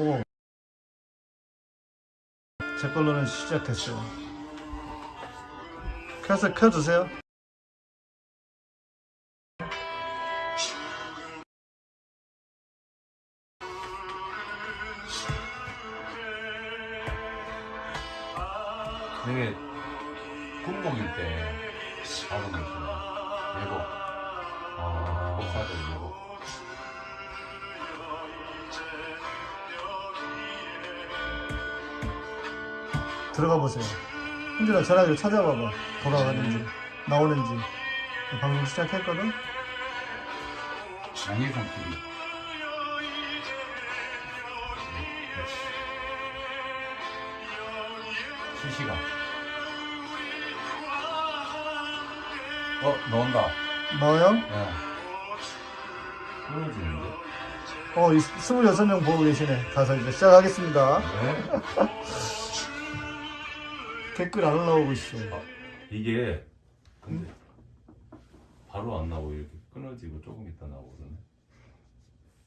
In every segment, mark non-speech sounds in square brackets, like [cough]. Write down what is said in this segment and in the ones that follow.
오. 제 걸로는 시작됐어요. 켜서 켜주세요. 전화기를 찾아봐봐. 돌아가는지 나오는지. 방송 시작했거든. 양해성 TV. 실시간. 어, 나온다. 나와요? 예. 끊어지는데? 어, 이 26명 보고 계시네. 가서 이제 시작하겠습니다. 네. [laughs] 댓글 안 올라오고 있어. 이게, 근데, 바로 안 나오고 이렇게 끊어지고 조금 있다 나오거든요.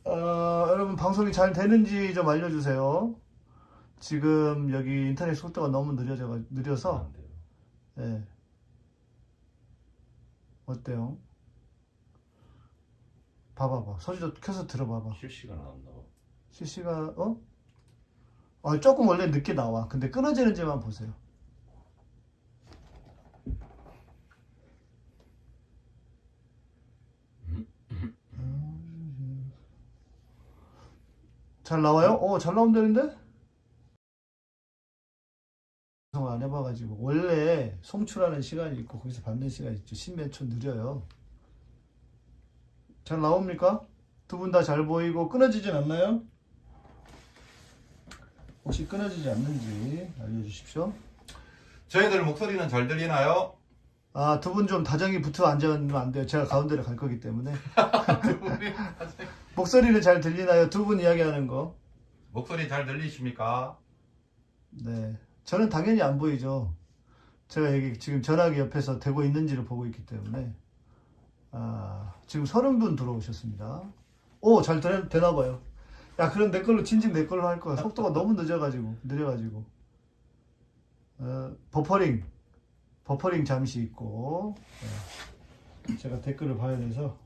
어, 여러분 방송이 잘 되는지 좀 알려주세요. 지금 여기 인터넷 속도가 너무 느려져 느려서 안 돼요. 예. 어때요? 봐봐봐 소리 좀 켜서 들어봐봐 실시간 안 나와. 실시간 어? 아 조금 원래 늦게 나와 근데 끊어지는지만 보세요 음. 잘 나와요? 어, 잘 나온다는데? 안 해봐가지고 원래 송출하는 시간이 있고 거기서 받는 시간이 있죠. 십몇 초 느려요. 잘 나옵니까? 두 분 다 잘 보이고 끊어지진 않나요? 혹시 끊어지지 않는지 알려주십시오. 저희들 목소리는 잘 들리나요? 아, 두 분 좀 다정히 붙어 앉으면 안 돼요. 제가 가운데로 갈 거기 때문에. [laughs] 목소리는 잘 들리나요? 두 분 이야기하는 거. 목소리 잘 들리십니까? 네. 저는 당연히 안 보이죠. 제가 여기 지금 전화기 옆에서 되고 있는지를 보고 있기 때문에. 아, 지금 서른 분 들어오셨습니다. 오, 잘 되, 되나 봐요. 야, 그럼 내 걸로, 진즉 내 걸로 할 거야. 속도가 너무 늦어가지고, 느려가지고. 어, 버퍼링. 버퍼링 잠시 있고. 네. 제가 댓글을 봐야 돼서.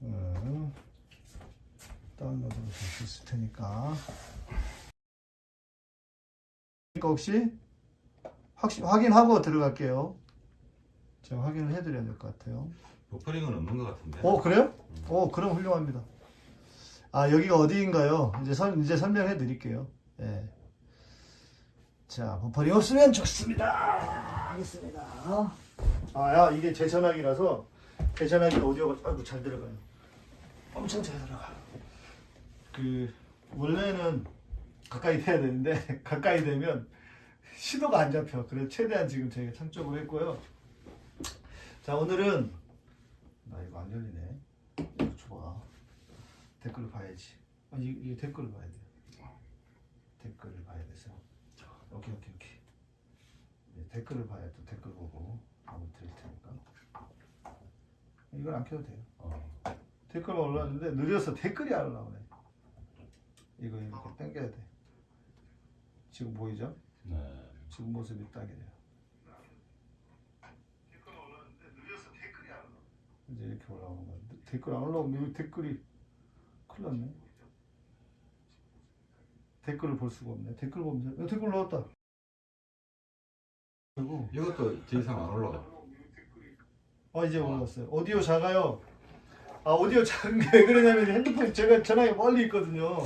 어, 다운로드로 될 수 있을 테니까. 그러니까 혹시 확시, 확인하고 들어갈게요. 제가 확인을 해드려야 될 것 같아요. 버퍼링은 없는 것 같은데. 어 그래요? 어 그럼 훌륭합니다. 아 여기가 어디인가요? 이제 설 이제 설명해 드릴게요. 예. 자 버퍼링 없으면 좋습니다. 하겠습니다. 아야 이게 제 전화기라서 제 전화기 오디오가 아이고 잘 들어가요. 엄청 잘 들어가. 그 원래는 가까이 돼야 되는데 [laughs] 가까이 되면 시도가 안 잡혀. 그래서 최대한 지금 저희가 창조을 했고요. 자 오늘은 나 이거 안 열리네. 이거 줘봐. 댓글을 봐야지. 아, 이, 이 댓글을 봐야 돼. 댓글을 봐야 돼서. 오케이 오케이 오케이. 네, 댓글을 봐야 또 댓글 보고. 이건 안 켜도 돼요. 어. 댓글만 올라왔는데 느려서 댓글이 안 올라오네. 이거 이렇게 당겨야 돼. 지금 보이죠? 네. 지금 모습이 딱이래요. 댓글 올라왔는데 느려서 댓글이 안 올라. 이제 이렇게 올라오는 거야. 댓글 안 올라오면 여기 댓글이 큰일 났네. 댓글을 볼 수가 없네. 댓글 보면 어, 댓글 올라왔다. 그리고 이것도 더 이상 안 올라가. 어 이제 올라왔어요. 오디오 작아요. 아 오디오 작은 게 왜 그러냐면 핸드폰 제가 전화기 멀리 있거든요.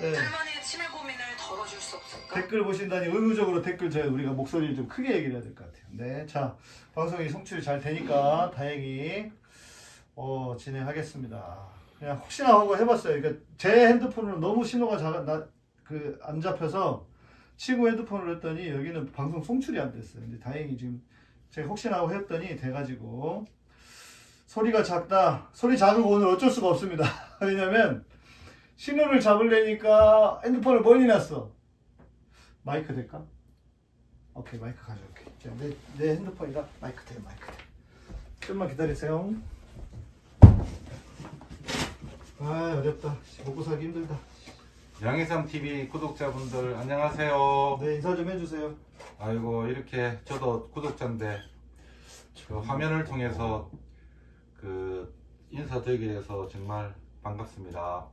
네. 치매 고민을 덜어줄 수 없을까? 댓글 보신다니 의무적으로 댓글 저희 우리가 목소리를 좀 크게 얘기를 해야 될 것 같아요. 네, 자 방송이 송출이 잘 되니까 다행히 어, 진행하겠습니다. 그냥 혹시나 하고 해봤어요. 그러니까 제 핸드폰으로 너무 신호가 작아 나 그 안 잡혀서 친구 핸드폰으로 했더니 여기는 방송 송출이 안 됐어요. 근데 다행히 지금 제가 혹시나 하고 했더니 돼가지고 소리가 작다. 소리 작은 거 오늘 어쩔 수가 없습니다. [laughs] 왜냐면 신호를 잡으려니까 핸드폰을 멀리 놨어. 마이크 될까? 오케이 마이크 가져올게. 자, 내, 내 핸드폰이라 마이크 돼 마이크 돼. 좀만 기다리세요. 아 어렵다. 먹고 살기 힘들다. 양해삼 TV 구독자분들 안녕하세요. 네 인사 좀 해주세요. 아이고 이렇게 저도 구독자인데 그 화면을 통해서 그 인사드리게 돼서 정말 반갑습니다.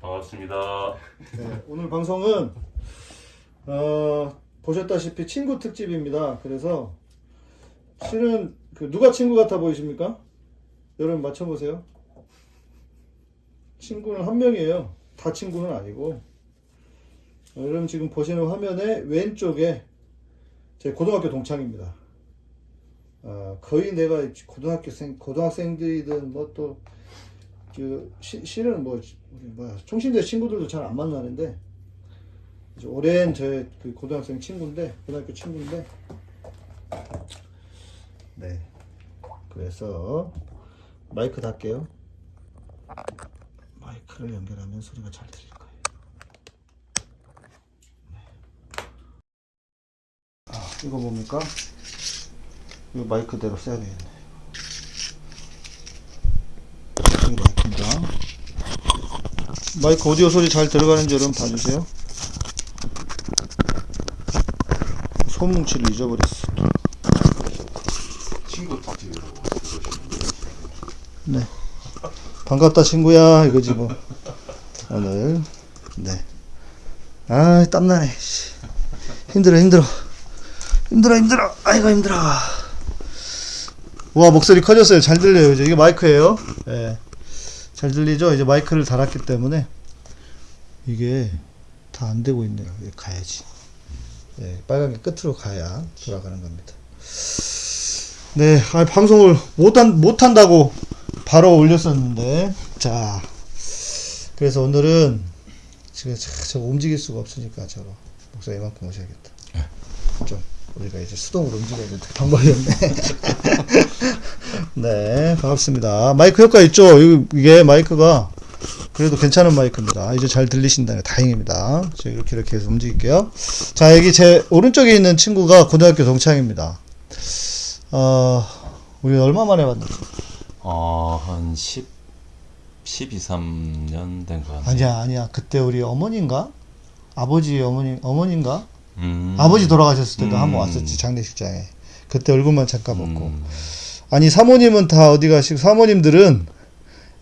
반갑습니다. 네, 오늘 방송은 어, 보셨다시피 친구 특집입니다. 그래서 실은 그 누가 친구 같아 보이십니까? 여러분 맞춰보세요. 친구는 한 명이에요. 다 친구는 아니고. 어, 여러분 지금 보시는 화면에 왼쪽에 제 고등학교 동창입니다. 어, 거의 내가 고등학교생, 고등학생들이든 뭐 또 그 시- 실은 뭐 우리 뭐야 총신대 친구들도 잘 안 만나는데 오랜 제 그 고등학생 친구인데 고등학교 친구인데. 네. 그래서 마이크 닫게요. 마이크를 연결하면 소리가 잘 거예요 네. 아 이거 뭡니까 이거 마이크대로 써야 되겠네 마이크입니다 마이크 오디오 소리 잘 들어가는지 여러분 봐주세요. 손뭉치를 잊어버렸어. 친구 네. 반갑다 친구야 이거지 뭐. 오늘 네. 아 땀나네. 씨. 힘들어 힘들어. 힘들어 힘들어. 아이고 힘들어. 와 목소리 커졌어요. 잘 들려요. 이제 이게 마이크예요. 예. 잘 들리죠? 이제 마이크를 달았기 때문에 이게 다 안 되고 있네요. 가야지. 예, 빨간 게 끝으로 가야 돌아가는 겁니다. 네, 아, 방송을 못한 못한다고 바로 올렸었는데 자 그래서 오늘은 지금 저, 저 움직일 수가 없으니까 저로 목소리 이만큼 오셔야겠다. 좀 우리가 이제 수동으로 움직여야 될 방법이 없네. [laughs] 네, 반갑습니다. 마이크 효과 있죠? 이- 이게 마이크가 그래도 괜찮은 마이크입니다. 이제 잘 들리신다니 다행입니다. 제가 이렇게 이렇게 해서 움직일게요. 자, 여기 제 오른쪽에 있는 친구가 고등학교 동창입니다. 어, 우리 얼마 만에 만났죠? 어, 한 10, 12, 3년 된 거 같아요. 아니야, 아니야. 그때 우리 어머니인가? 아버지 어머니, 어머니인가? 음. 아버지 돌아가셨을 때도 음. 한번 왔었지, 장례식장에. 그때 얼굴만 잠깐 보고. 음. 아니 사모님은 다 어디 가시고 사모님들은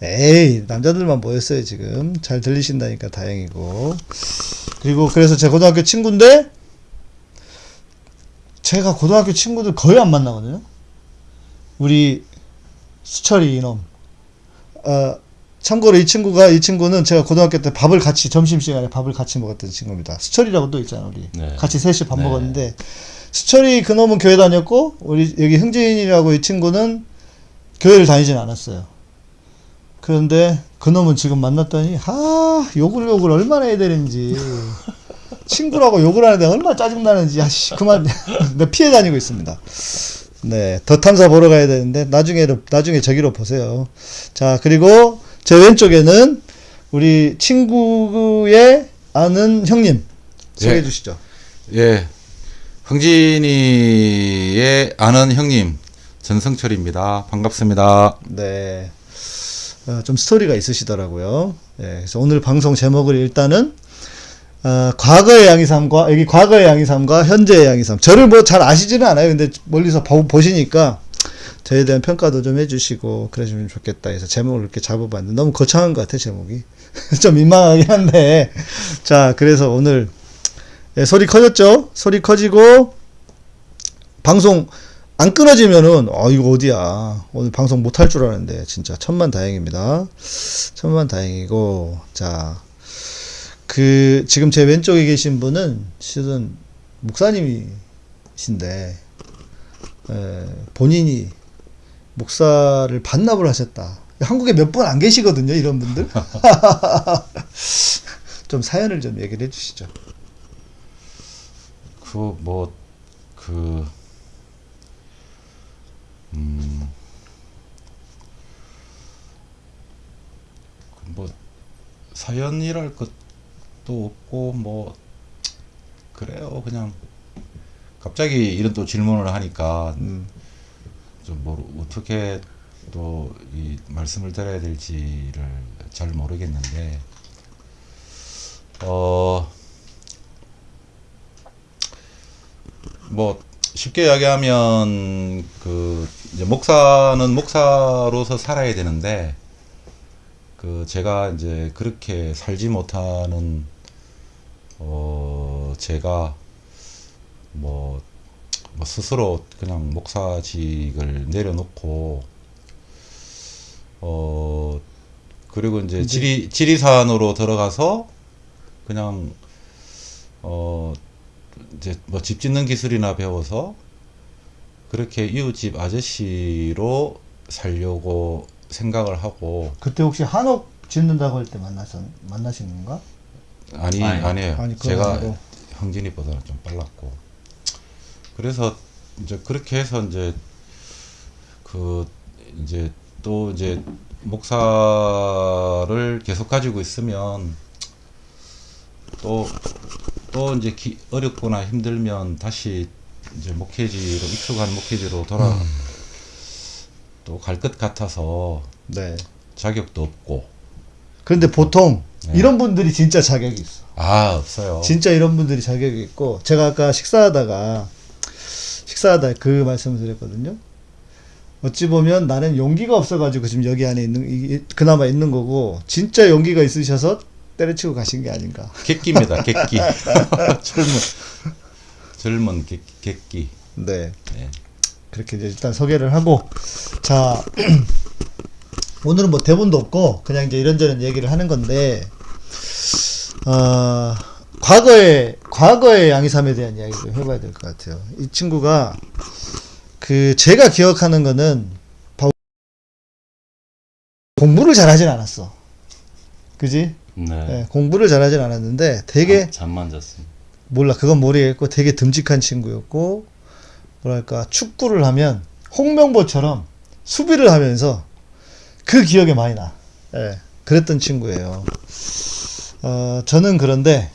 에이 남자들만 모였어요 지금 잘 들리신다니까 다행이고 그리고 그래서 제 고등학교 친구인데 제가 고등학교 친구들 거의 안 만나거든요 우리 수철이 이놈 어, 참고로 이 친구가 이 친구는 제가 고등학교 때 밥을 같이 점심시간에 밥을 같이 먹었던 친구입니다 수철이라고 또 있잖아 우리 네. 같이 셋이 밥 네. 먹었는데 수철이 그놈은 교회 다녔고 우리 여기 흥진이라고 이 친구는 교회를 다니진 않았어요. 그런데 그놈은 지금 만났더니 하 욕을 욕을 얼마나 해야 되는지 [laughs] 친구라고 욕을 하는데 얼마나 짜증 나는지 아씨 그만 [laughs] 내 피해 다니고 있습니다. 네, 더 탐사 보러 가야 되는데 나중에 나중에 저기로 보세요. 자 그리고 제 왼쪽에는 우리 친구의 아는 형님 소개해 예. 주시죠. 예, 흥진이의 아는 형님 전성철입니다. 반갑습니다. 네. 어, 좀 스토리가 있으시더라고요. 예, 그래서 오늘 방송 제목을 일단은 어, 과거의 양이삼과 여기 과거의 양이삼과 현재의 양이삼. 저를 뭐 잘 아시지는 않아요. 근데 멀리서 보, 보시니까 저에 대한 평가도 좀 해주시고 그러시면 좋겠다 해서 제목을 이렇게 잡아봤는데 너무 거창한 것 같아 제목이. [laughs] 좀 민망하긴 한데. 자 그래서 오늘 예, 소리 커졌죠? 소리 커지고 방송 안 끊어지면은 어 이거 어디야? 오늘 방송 못할줄 알았는데 진짜 천만 다행입니다. 천만 다행이고 자 그 지금 제 왼쪽에 계신 분은 실은 목사님이신데 에, 본인이 목사를 반납을 하셨다 한국에 몇 분 안 계시거든요 이런 분들 [laughs] 좀 사연을 좀 얘기를 해주시죠 그 뭐 그 음. 그뭐 사연이랄 것도 없고 뭐 그래요 그냥 갑자기 이런 또 질문을 하니까 음. 좀뭐 어떻게 또 이 말씀을 드려야 될지를 잘 모르겠는데 어 뭐 쉽게 이야기하면 그 이제 목사는 목사로서 살아야 되는데 그 제가 이제 그렇게 살지 못하는 어 제가 뭐, 뭐 스스로 그냥 목사직을 내려놓고 어 그리고 이제 지리 지리산으로 들어가서 그냥 어 이제 뭐 집 짓는 기술이나 배워서 그렇게 이웃집 아저씨로 살려고 생각을 하고 그때 혹시 한옥 짓는다고 할 때 만나서 만나신 건가? 아니 아니, 아니에요. 아니, 제가. 형진이보다는 좀 빨랐고 그래서 이제 그렇게 해서 이제 그 이제 또 이제 목사를 계속 가지고 있으면 또 또 이제 기, 어렵거나 힘들면 다시 이제 목회지로 익숙한 목회지로 돌아 또갈 것 같아서 네. 자격도 없고 그런데 보통 네. 이런 분들이 진짜 자격이 있어. 아 없어요. 진짜 이런 분들이 자격이 있고 제가 아까 식사하다가 식사하다 그 말씀을 드렸거든요. 어찌 보면 나는 용기가 없어가지고 지금 여기 안에 있는 이- 그나마 있는 거고 진짜 용기가 있으셔서 때려치고 가신 게 아닌가. 객기입니다. 객기. [laughs] 젊은 젊은 객, 객기. 네. 네. 그렇게 이제 일단 소개를 하고 자 [clears throat] 오늘은 뭐 대본도 없고 그냥 이제 이런저런 얘기를 하는 건데 어 과거의 과거의 양이삼에 대한 이야기를 해봐야 될 것 같아요. 이 친구가 그 제가 기억하는 거는 바- 공부를 잘하진 않았어. 그지? 네. 예, 공부를 잘하진 않았는데 되게 잠- 잠만 잤습니다. 몰라 그건 모르겠고 되게 듬직한 친구였고 뭐랄까 축구를 하면 홍명보처럼 수비를 하면서 그 기억에 많이 나. 예, 그랬던 친구예요. 어, 저는 그런데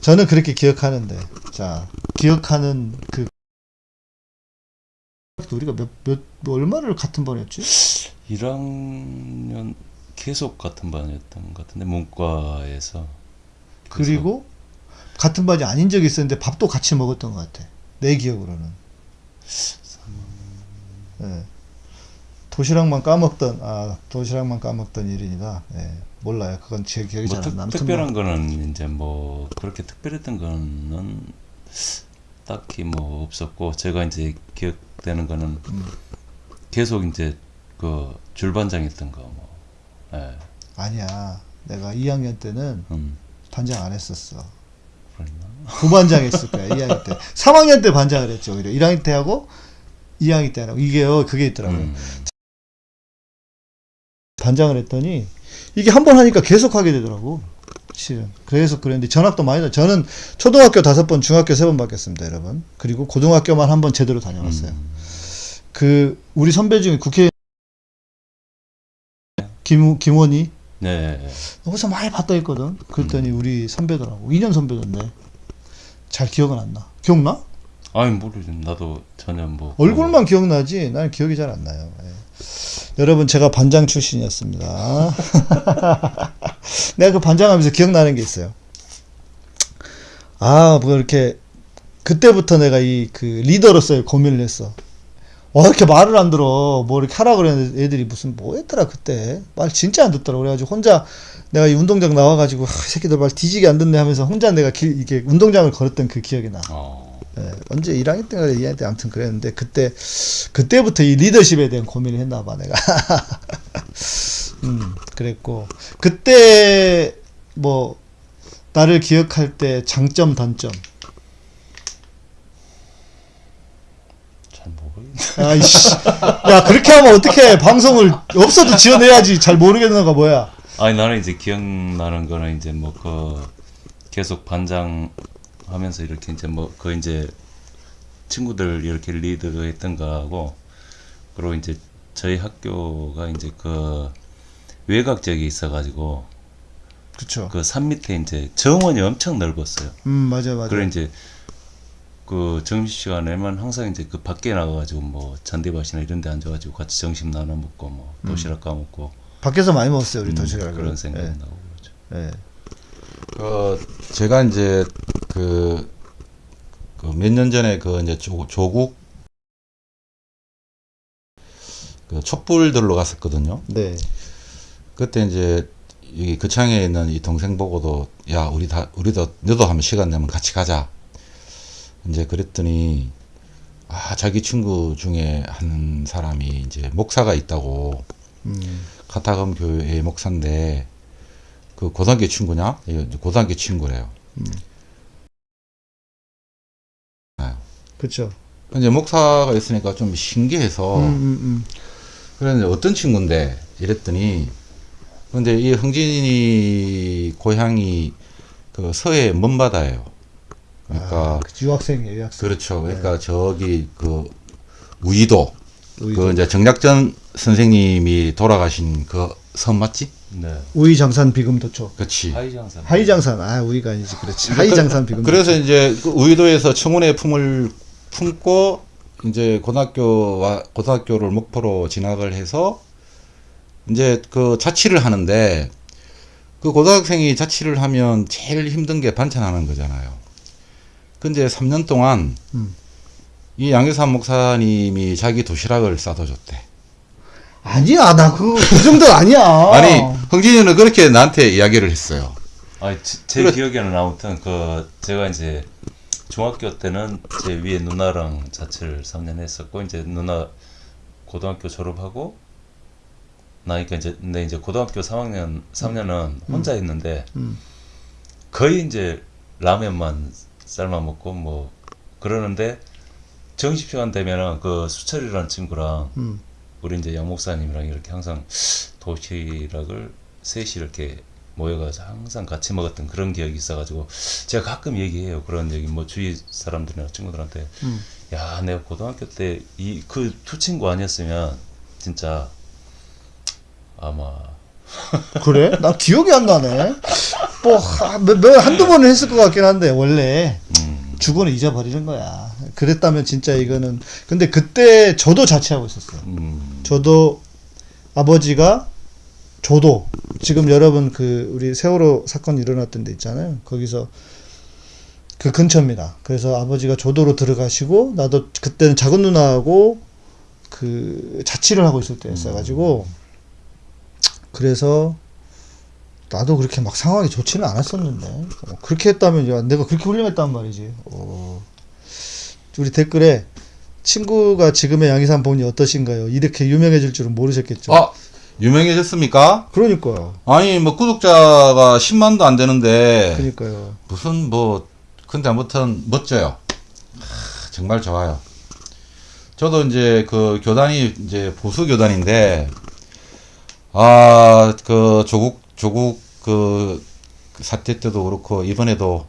저는 그렇게 기억하는데 자 기억하는 그 우리가 몇, 몇, 뭐 얼마를 같은 반이었지? 1학년 계속 같은 반이었던 것 같은데 문과에서 그리고 같은 반이 아닌 적이 있었는데 밥도 같이 먹었던 것 같아. 내 기억으로는. 예. 도시락만 까먹던 아 도시락만 까먹던 일이니까 예. 몰라요. 그건 제 기억이 뭐잘 특, 안 나는. 특별한 거는 이제 뭐 그렇게 특별했던 거는 딱히 뭐 없었고 제가 이제 기억되는 거는 음. 계속 이제 그 줄반장 했던 거 뭐. 예. 아니야. 내가 2학년 때는 음. 반장 안 했었어. 부반장 했을 거야. 2학년 때. 3학년 때 반장을 했죠. 오히려 1학년 때 하고 2학년 때 하고 이게요. 그게 있더라고요. 음. 반장을 했더니 이게 한 번 하니까 계속 하게 되더라고. 실은. 그래서 그랬는데 전학도 많이 다 저는 초등학교 다섯 번, 중학교 세 번 바뀌었습니다, 여러분. 그리고 고등학교만 한 번 제대로 다녀왔어요. 음. 그 우리 선배 중에 국회 김 김원희 네. 어디서 많이 봤다 했거든. 그랬더니 우리 선배더라고. 2년 선배던데. 잘 기억은 안 나. 기억나? 아니 모르죠. 나도 전혀 뭐 얼굴만 기억나지. 나는 기억이 잘 안 나요. 예. 여러분 제가 반장 출신이었습니다. [laughs] 내가 그 반장하면서 기억나는 게 있어요. 아, 뭐 이렇게 그때부터 내가 이 그 리더로서의 고민을 했어. 어, 이렇게 말을 안 들어. 뭐 이렇게 하라 그랬는데 애들이 무슨 뭐 했더라 그때. 말 진짜 안 듣더라. 그래가지고 혼자 내가 이 운동장 나와가지고 하, 이 새끼들 말 뒤지게 안 듣네 하면서 혼자 내가 길, 이게 운동장을 걸었던 그 기억이 나. 어. 예, 언제 1학년 때인가 2학년 때 아무튼 그랬는데 그때 그때부터 이 리더십에 대한 고민을 했나 봐 내가. [laughs] 음, 그랬고 그때 뭐 나를 기억할 때 장점 단점. 잘 모르겠네. 아이씨. 야, 그렇게 하면 어떻게 방송을 없어도 지어내야지. 잘 모르겠는 거 뭐야? 아니 나는 이제 기억나는 거는 이제 뭐 그 계속 반장 하면서 이렇게 이제 뭐 그 이제 친구들 이렇게 리드 했던 거하고 그리고 이제 저희 학교가 이제 그 외곽 지역에 있어가지고 그쵸. 그산 밑에 이제 정원이 엄청 넓었어요. 음, 맞아, 맞아. 그래 이제 그 점심 시간에만 항상 이제 그 밖에 나가가지고 뭐 잔디밭이나 이런 데 앉아가지고 같이 점심 나눠 먹고 뭐 도시락 까먹고 밖에서 많이 먹었어요 우리 음, 도시락을. 그런 생각 이 예, 나고 그러죠. 예. 그 제가 이제 그몇 년 전에 그 이제 조, 조국 그 촛불들로 갔었거든요. 네. 그때 이제 여기 거창에 있는 이 동생 보고도 야 우리 다 우리도 너도 한번 시간 내면 같이 가자. 이제 그랬더니 아 자기 친구 중에 한 사람이 이제 목사가 있다고 음. 카타금 교회의 목사인데 그 고등학교 친구냐? 예, 고등학교 친구래요. 그렇죠. 이제 목사가 있으니까 좀 신기해서 음, 음, 음. 그런데 어떤 친구인데 이랬더니 근데 이 흥진이 고향이 그 서해 먼바다예요. 그러니까 아, 그 유학생이에요, 유학생. 그렇죠. 그러니까 저기 그 우이도 우이도. 그 이제 정약전 선생님이 돌아가신 그 섬 맞지? 네. 우이장산 비금도초. 그렇지. 하이장산. 하이장산. 아, 우이가 아니지. 그렇지. 하이장산 비금도초. 그래서 이제 그 우이도에서 청운의 품을 품고 이제 고등학교와 고등학교를 목표로 진학을 해서 이제 그 자취를 하는데 그 고등학생이 자취를 하면 제일 힘든 게 반찬하는 거잖아요. 근데 3년 동안 음. 이 양계산 목사님이 자기 도시락을 싸다 줬대. 아니야, 나 그거 그 정도 아니야. [laughs] 아니 흥진이는 그렇게 나한테 이야기를 했어요. 아, 제, 제 그래. 기억에는 아무튼 그 제가 이제 중학교 때는 제 위에 누나랑 자취를 3년 했었고 이제 누나 고등학교 졸업하고 나니까 이제 근데 이제 고등학교 3학년 3년은 혼자 있는데 음. 거의 이제 라면만 삶아 먹고 뭐 그러는데 점심시간 되면은 그 수철이라는 친구랑 음. 우리 이제 양 목사님이랑 이렇게 항상 도시락을 셋이 이렇게 모여가지고 항상 같이 먹었던 그런 기억이 있어가지고 제가 가끔 얘기해요 그런 얘기 뭐 주위 사람들이나 친구들한테 음. 야 내가 고등학교 때 이 그 두 친구 아니었으면 진짜 아마 [laughs] 그래? 나 기억이 안 나네. 뭐, 하- 몇, 몇, 한두 번은 했을 것 같긴 한데, 원래. 음, 주고는 잊어버리는 거야. 그랬다면 진짜 이거는. 근데 그때 저도 자취하고 있었어요. 음, 저도 아버지가 저도 지금 여러분 그 우리 세월호 사건 일어났던 데 있잖아요. 거기서 그 근처입니다. 그래서 아버지가 조도로 들어가시고 나도 그때는 작은 누나하고 그 자취를 하고 있을 때였어가지고 그래서 나도 그렇게 막 상황이 좋지는 않았었는데 어, 그렇게 했다면 야, 내가 그렇게 훌륭했단 말이지. 어. 우리 댓글에 친구가 지금의 양희삼 본이 어떠신가요? 이렇게 유명해질 줄은 모르셨겠죠. 아 유명해졌습니까? 그러니까요. 아니 뭐 구독자가 10만도 안 되는데 그러니까요. 무슨 뭐 근데 아무튼 멋져요. 하, 정말 좋아요. 저도 이제 그 교단이 이제 보수 교단인데 아 그 조국 조국 그 사태 때도 그렇고 이번에도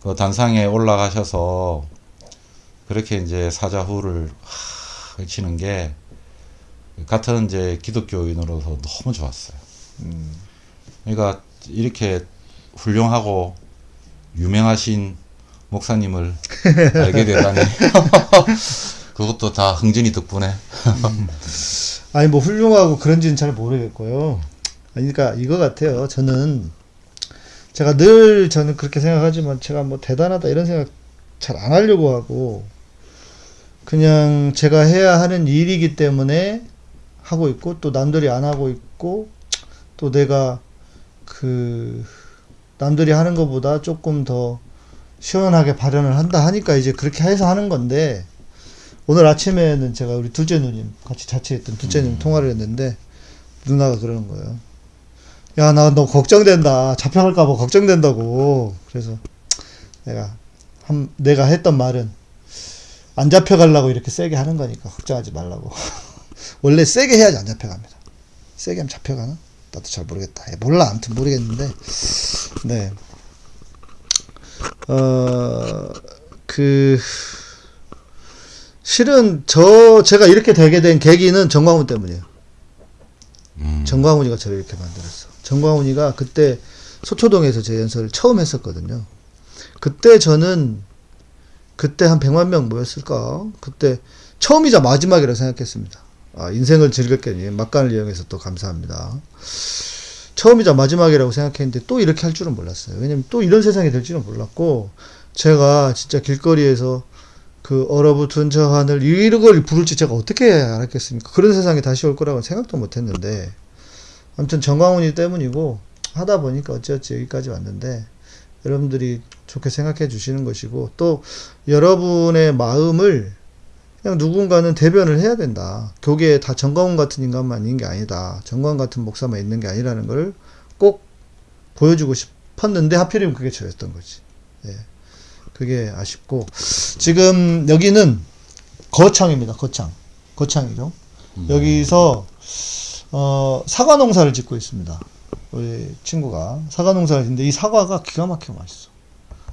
그 단상에 올라가셔서 그렇게 이제 사자후를 하, 외치는 게 같은 이제 기독교인으로서 너무 좋았어요. 그러니까 이렇게 훌륭하고 유명하신 목사님을 [laughs] 알게 되다니 [laughs] 그것도 다 흥진이 덕분에 아니 뭐 훌륭하고 그런지는 잘 모르겠고요. 아니, 그러니까 이거 같아요. 저는 제가 늘 저는 그렇게 생각하지만 제가 뭐 대단하다 이런 생각 잘 안 하려고 하고 그냥 제가 해야 하는 일이기 때문에 하고 있고 또 남들이 안 하고 있고 또 내가 그 남들이 하는 것보다 조금 더 시원하게 발현을 한다 하니까 이제 그렇게 해서 하는 건데 오늘 아침에는 제가 우리 둘째 누님 같이 자취했던 둘째 누님 통화를 했는데 누나가 그러는 거예요. 야 나 너 걱정된다 잡혀갈까봐 걱정된다고 그래서 내가 한 내가 했던 말은 안 잡혀가려고 이렇게 세게 하는 거니까 걱정하지 말라고 [laughs] 원래 세게 해야지 안 잡혀갑니다. 세게 하면 잡혀가나? 나도 잘 모르겠다. 예, 몰라 아무튼 모르겠는데 네. 어, 그, 실은 저, 제가 이렇게 되게 된 계기는 정광훈 때문이에요. 음. 정광훈이가 저를 이렇게 만들었어. 정광훈이가 그때 소초동에서 제 연설을 처음 했었거든요. 그때 저는 그때 한 100만 명 모였을까? 그때 처음이자 마지막이라 생각했습니다. 아, 인생을 즐겼겠니? 막간을 이용해서 또 감사합니다. 처음이자 마지막이라고 생각했는데 또 이렇게 할 줄은 몰랐어요. 왜냐면 또 이런 세상이 될 줄은 몰랐고 제가 진짜 길거리에서 그 얼어붙은 저 하늘 이런 걸 부를지 제가 어떻게 알았겠습니까? 그런 세상이 다시 올 거라고 생각도 못 했는데 아무튼 정광훈이 때문이고 하다 보니까 어찌어찌 여기까지 왔는데 여러분들이 좋게 생각해 주시는 것이고 또 여러분의 마음을 그냥 누군가는 대변을 해야 된다. 교계에 다 정광훈 같은 인간만 있는 게 아니다. 정광훈 같은 목사만 있는 게 아니라는 걸 꼭 보여주고 싶었는데 하필이면 그게 저였던 거지. 예. 그게 아쉽고 지금 여기는 거창입니다. 거창. 거창이죠. 여기서 어, 사과 농사를 짓고 있습니다. 우리 친구가 사과 농사를 짓는데 이 사과가 기가 막히게 맛있어.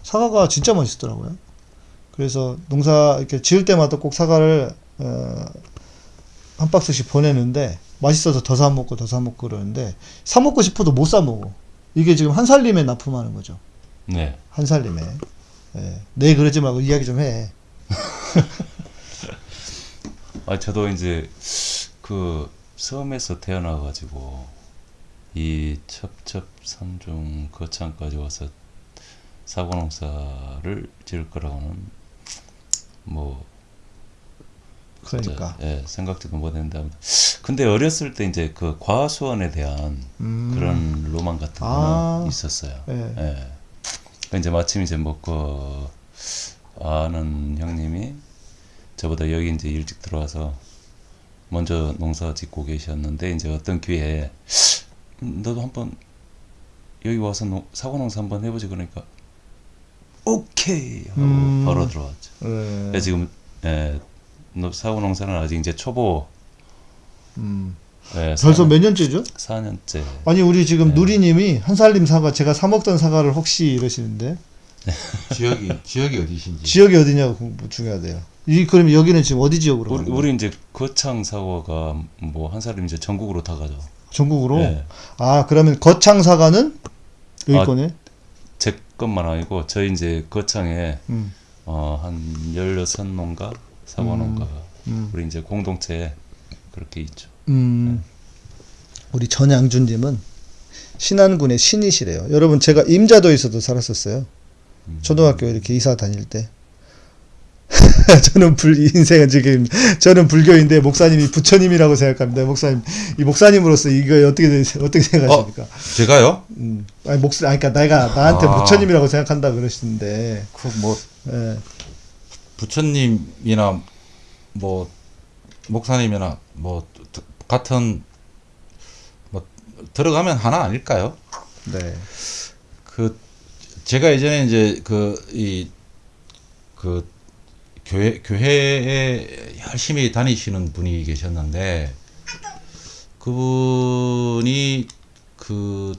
사과가 진짜 맛있더라고요. 그래서 농사 이렇게 지을 때마다 꼭 사과를 어, 한 박스씩 보내는데 맛있어서 더 사 먹고 더 사 먹고 그러는데 사 먹고 싶어도 못 사 먹어. 이게 지금 한 살림에 납품하는 거죠. 네. 한 살림에. 예. 네 그러지 말고 이야기 좀 해. [laughs] 아 저도 이제 그 섬에서 태어나 가지고 이 첩첩산중 거창까지 와서 사과농사를 지을 거라고는 뭐 그러니까. 예, 생각지도 못했는데 근데 어렸을 때 이제 그 과수원에 대한 음. 그런 로망 같은 거는 아. 있었어요. 예. 예. 그 이제 마침 이제 뭐그 아는 형님이 저보다 여기 이제 일찍 들어와서 먼저 농사 짓고 계셨는데 이제 어떤 기회에 음, 너도 한번 여기 와서 농, 사과 농사 한번 해보지 그러니까 오케이 하고 음. 바로 들어왔죠. 예. 그래서 지금 예, 노- 사과 농사는 아직 이제 초보 음. 예, 벌써 몇 년째죠? 4년째 아니 우리 지금 네. 누리님이 한 살림 사과 제가 사 먹던 사과를 혹시 이러시는데 [laughs] 지역이 지역이 어디신지. 지역이 어디냐고 중요하대요. 이 그럼 여기는 지금 어디 지역으로 우리? 우리 이제 거창 사과가 뭐한 살이 이제 전국으로 다 가죠. 전국으로? 네. 아 그러면 거창 사과는 여기 아, 거네. 제 것만 아니고 저희 이제 거창에 음. 어한 16농가 사과 음. 농가가 음. 우리 이제 공동체에 그렇게 있죠. 음. 우리 전양준님은 신안군의 신이시래요. 여러분 제가 임자도에서도 살았었어요. 음. 초등학교 이렇게 이사 다닐 때. [laughs] 저는 불 인생은 지금 저는 불교인데 목사님이 부처님이라고 생각합니다. 목사님 이 목사님으로서 이거 어떻게 되- 어떻게 생각하십니까? 제가요? 음. 아니 목사 아니 그러니까 내가 나한테 아. 부처님이라고 생각한다 그러시는데. 그뭐 예. 부처님이나 뭐 목사님이나 뭐 드- 같은 뭐 들어가면 하나 아닐까요? 네. 그 제가 예전에 이제 그 이그 교회 교회에 열심히 다니시는 분이 계셨는데 그분이 그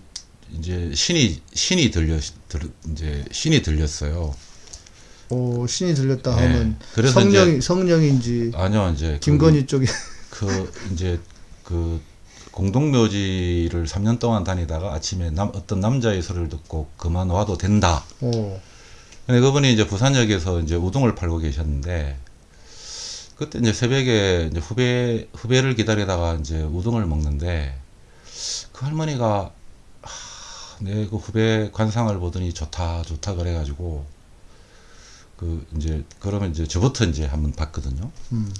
이제 신이 신이 들려 들, 이제 신이 들렸어요. 오 신이 들렸다 네. 하면 그래서 성령 이제- 성령인지 아니요 이제 김건희 쪽에 그 이제 그 공동묘지를 3년 동안 다니다가 아침에 남, 어떤 남자의 소리를 듣고 그만 와도 된다. 오. 근데 그분이 이제 부산역에서 이제 우동을 팔고 계셨는데 그때 이제 새벽에 이제 후배 후배를 기다리다가 이제 우동을 먹는데 그 할머니가 내그 후배 관상을 보더니 좋다 좋다 그래가지고 그 이제 그러면 이제 저부터 이제 한번 봤거든요. 음.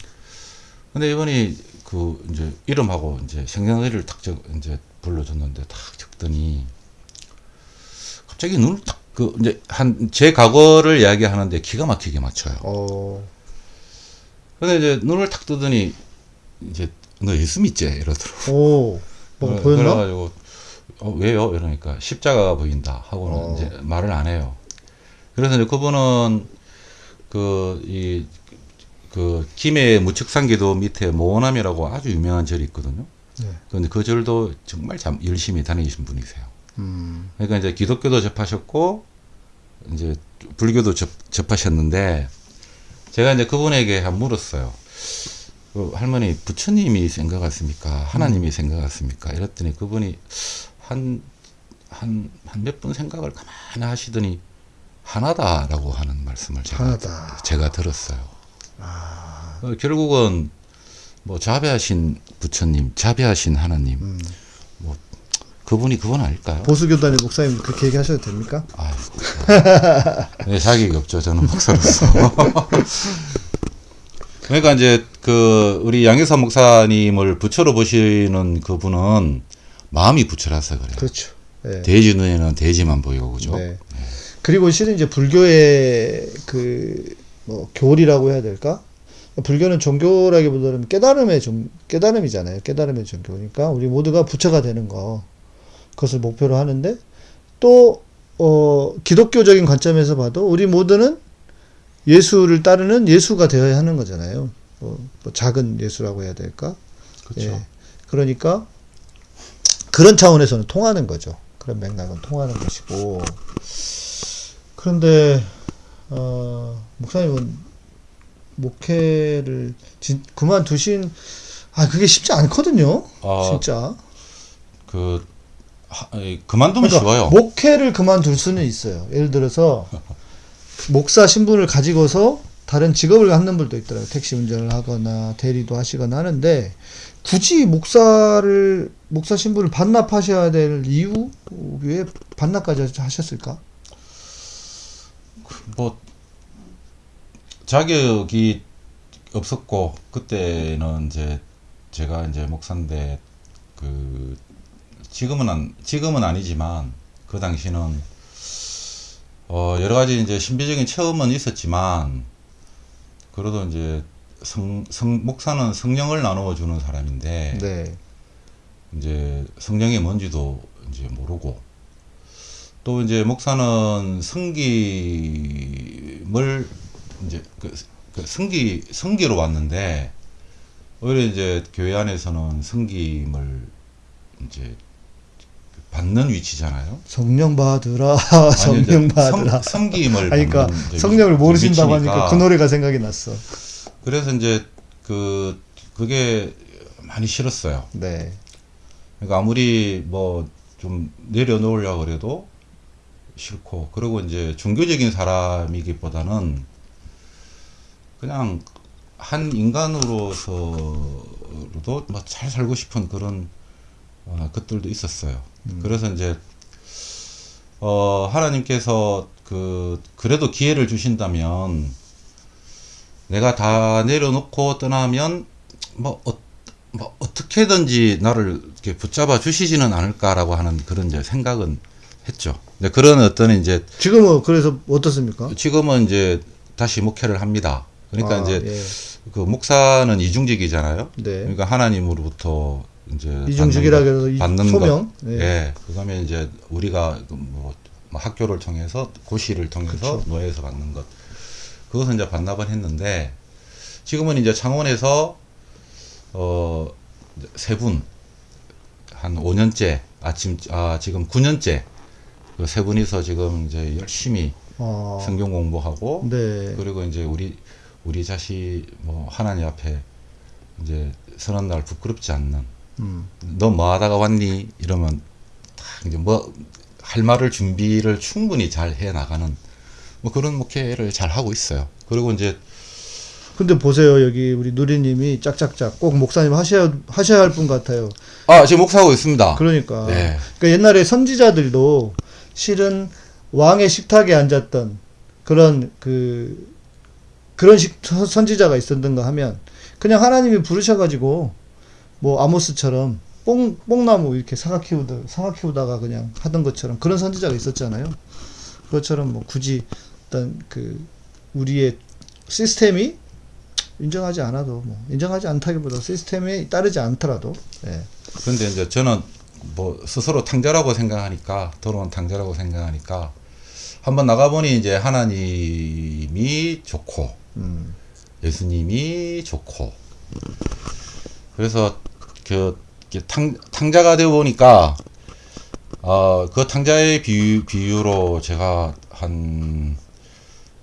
근데 이분이 그 이제 이름하고 이제 생년월일을 딱 적, 이제 불러줬는데 딱 적더니 갑자기 눈을 딱 그 이제 한 제 과거를 이야기하는데 기가 막히게 맞춰요. 어. 근데 이제 눈을 탁 뜨더니 이제 너 예수 믿지 이러더라고. 오. 뭐 보였나? 그래가지고 어, 왜요? 이러니까 십자가가 보인다 하고는 어. 이제 말을 안 해요. 그래서 이제 그분은 그이그 김해 무측산기도 밑에 모원암이라고 아주 유명한 절이 있거든요. 네. 그런데 그 절도 정말 참 열심히 다니신 분이세요. 음. 그러니까 이제 기독교도 접하셨고 이제 불교도 접, 접하셨는데 제가 이제 그분에게 한 물었어요. 그 할머니 부처님이 생각 같습니까? 하나님이 생각 같습니까? 이랬더니 그분이 한 한 한 몇 분 생각을 가만히 하시더니 하나다라고 하는 말씀을 제가 하나다. 제가 들었어요. 어, 결국은 뭐 자비하신 부처님, 자비하신 하나님, 음. 뭐 그분이 그분 아닐까요? 보수교단의 목사님 그렇게 얘기하셔도 됩니까? 네, 자격이 없죠. 저는 목사로서. [laughs] 그러니까 이제 그 우리 양효사 목사님을 부처로 보시는 그분은 마음이 부처라서 그래요. 그렇죠. 예. 돼지 눈에는 돼지만 보이고 그죠? 네. 그리고 실은 이제 불교의 그 뭐 교리라고 해야 될까? 불교는 종교라기보다는 깨달음의 종 깨달음이잖아요. 깨달음의 종교니까 우리 모두가 부처가 되는 거 그것을 목표로 하는데 또 어, 기독교적인 관점에서 봐도 우리 모두는 예수를 따르는 예수가 되어야 하는 거잖아요. 뭐, 뭐 작은 예수라고 해야 될까? 그렇죠. 예. 그러니까 그런 차원에서는 통하는 거죠. 그런 맥락은 통하는 것이고. 그런데 어, 목사님은 목회를 진, 그만두신 아 그게 쉽지 않거든요. 아, 진짜. 그 그만두면 그러니까 쉬워요. 목회를 그만둘 수는 있어요. 예를 들어서 [laughs] 목사 신분을 가지고서 다른 직업을 갖는 분도 있더라고요. 택시 운전을 하거나 대리도 하시거나 하는데 굳이 목사를 목사 신분을 반납하셔야 될 이유 왜 반납까지 하셨을까? 뭐 자격이 없었고 그때는 이제 제가 이제 목사인데 그 지금은 안 지금은 아니지만 그 당시는 어 여러 가지 이제 신비적인 체험은 있었지만 그래도 이제 성, 성 목사는 성령을 나누어 주는 사람인데 네. 이제 성령이 뭔지도 이제 모르고 또 이제 목사는 성김을 이제 그, 그 성기 성기로 왔는데 오히려 이제 교회 안에서는 성김을 이제 받는 위치잖아요. 성령 받으라, [laughs] 성령 받으라. 성, 아니, 그러니까 성령을 모르신다고 위치니까. 하니까 그 노래가 생각이 났어. 그래서 이제 그 그게 많이 싫었어요. 네. 그러니까 아무리 뭐 좀 내려놓으려고 그래도 싫고 그리고 이제 종교적인 사람이기보다는 그냥 한 인간으로서로도 뭐 잘 살고 싶은 그런 어, 것들도 있었어요. 그래서 이제 어 하나님께서 그 그래도 기회를 주신다면 내가 다 내려놓고 떠나면 뭐, 어, 뭐 어떻게든지 나를 이렇게 붙잡아 주시지는 않을까라고 하는 그런 이제 생각은 했죠. 이제 그런 어떤 이제 지금은 그래서 어떻습니까? 지금은 이제 다시 목회를 합니다. 그러니까 아, 이제 예. 그 목사는 이중직이잖아요. 네. 그러니까 하나님으로부터 이제 것- 그래서 이 받는 소명. 것. 예. 예. 그다음에 이제 우리가 그뭐 뭐 학교를 통해서 고시를 통해서 그쵸. 노예에서 받는 것. 그것은 이제 반납을 했는데 지금은 이제 창원에서 어 세 분 한 5년째 아침 아 지금 9년째 그 세 분이서 지금 이제 열심히 어, 성경 공부하고 네. 그리고 이제 우리 우리 자식 뭐 하나님 앞에 이제 서는 날 부끄럽지 않는 음. 너뭐 하다가 왔니 이러면 딱 이제 뭐 할 말을 준비를 충분히 잘 해 나가는 뭐 그런 목회를 잘 하고 있어요. 그리고 이제 근데 보세요 여기 우리 누리님이 짝짝짝 꼭 목사님 하셔야 하셔야 할 분 같아요. 아 지금 목사하고 있습니다. 그러니까. 네. 그러니까 옛날에 선지자들도 실은 왕의 식탁에 앉았던 그런 그 그런 식 선- 선지자가 있었던가 하면 그냥 하나님이 부르셔가지고 뭐 아모스처럼 뽕 뽕나무 이렇게 사과 키우다 사과 키우다가 그냥 하던 것처럼 그런 선지자가 있었잖아요. 그것처럼 뭐 굳이 어떤 그 우리의 시스템이 인정하지 않아도 뭐 인정하지 않다기보다 시스템에 따르지 않더라도 예. 그런데 이제 저는 뭐 스스로 탕자라고 생각하니까 더러운 탕자라고 생각하니까 한번 나가보니 이제 하나님이 좋고 음. 예수님이 좋고 그래서 그 탕, 탕자가 되어 보니까 어, 그 탕자의 비유, 비유로 제가 한뭐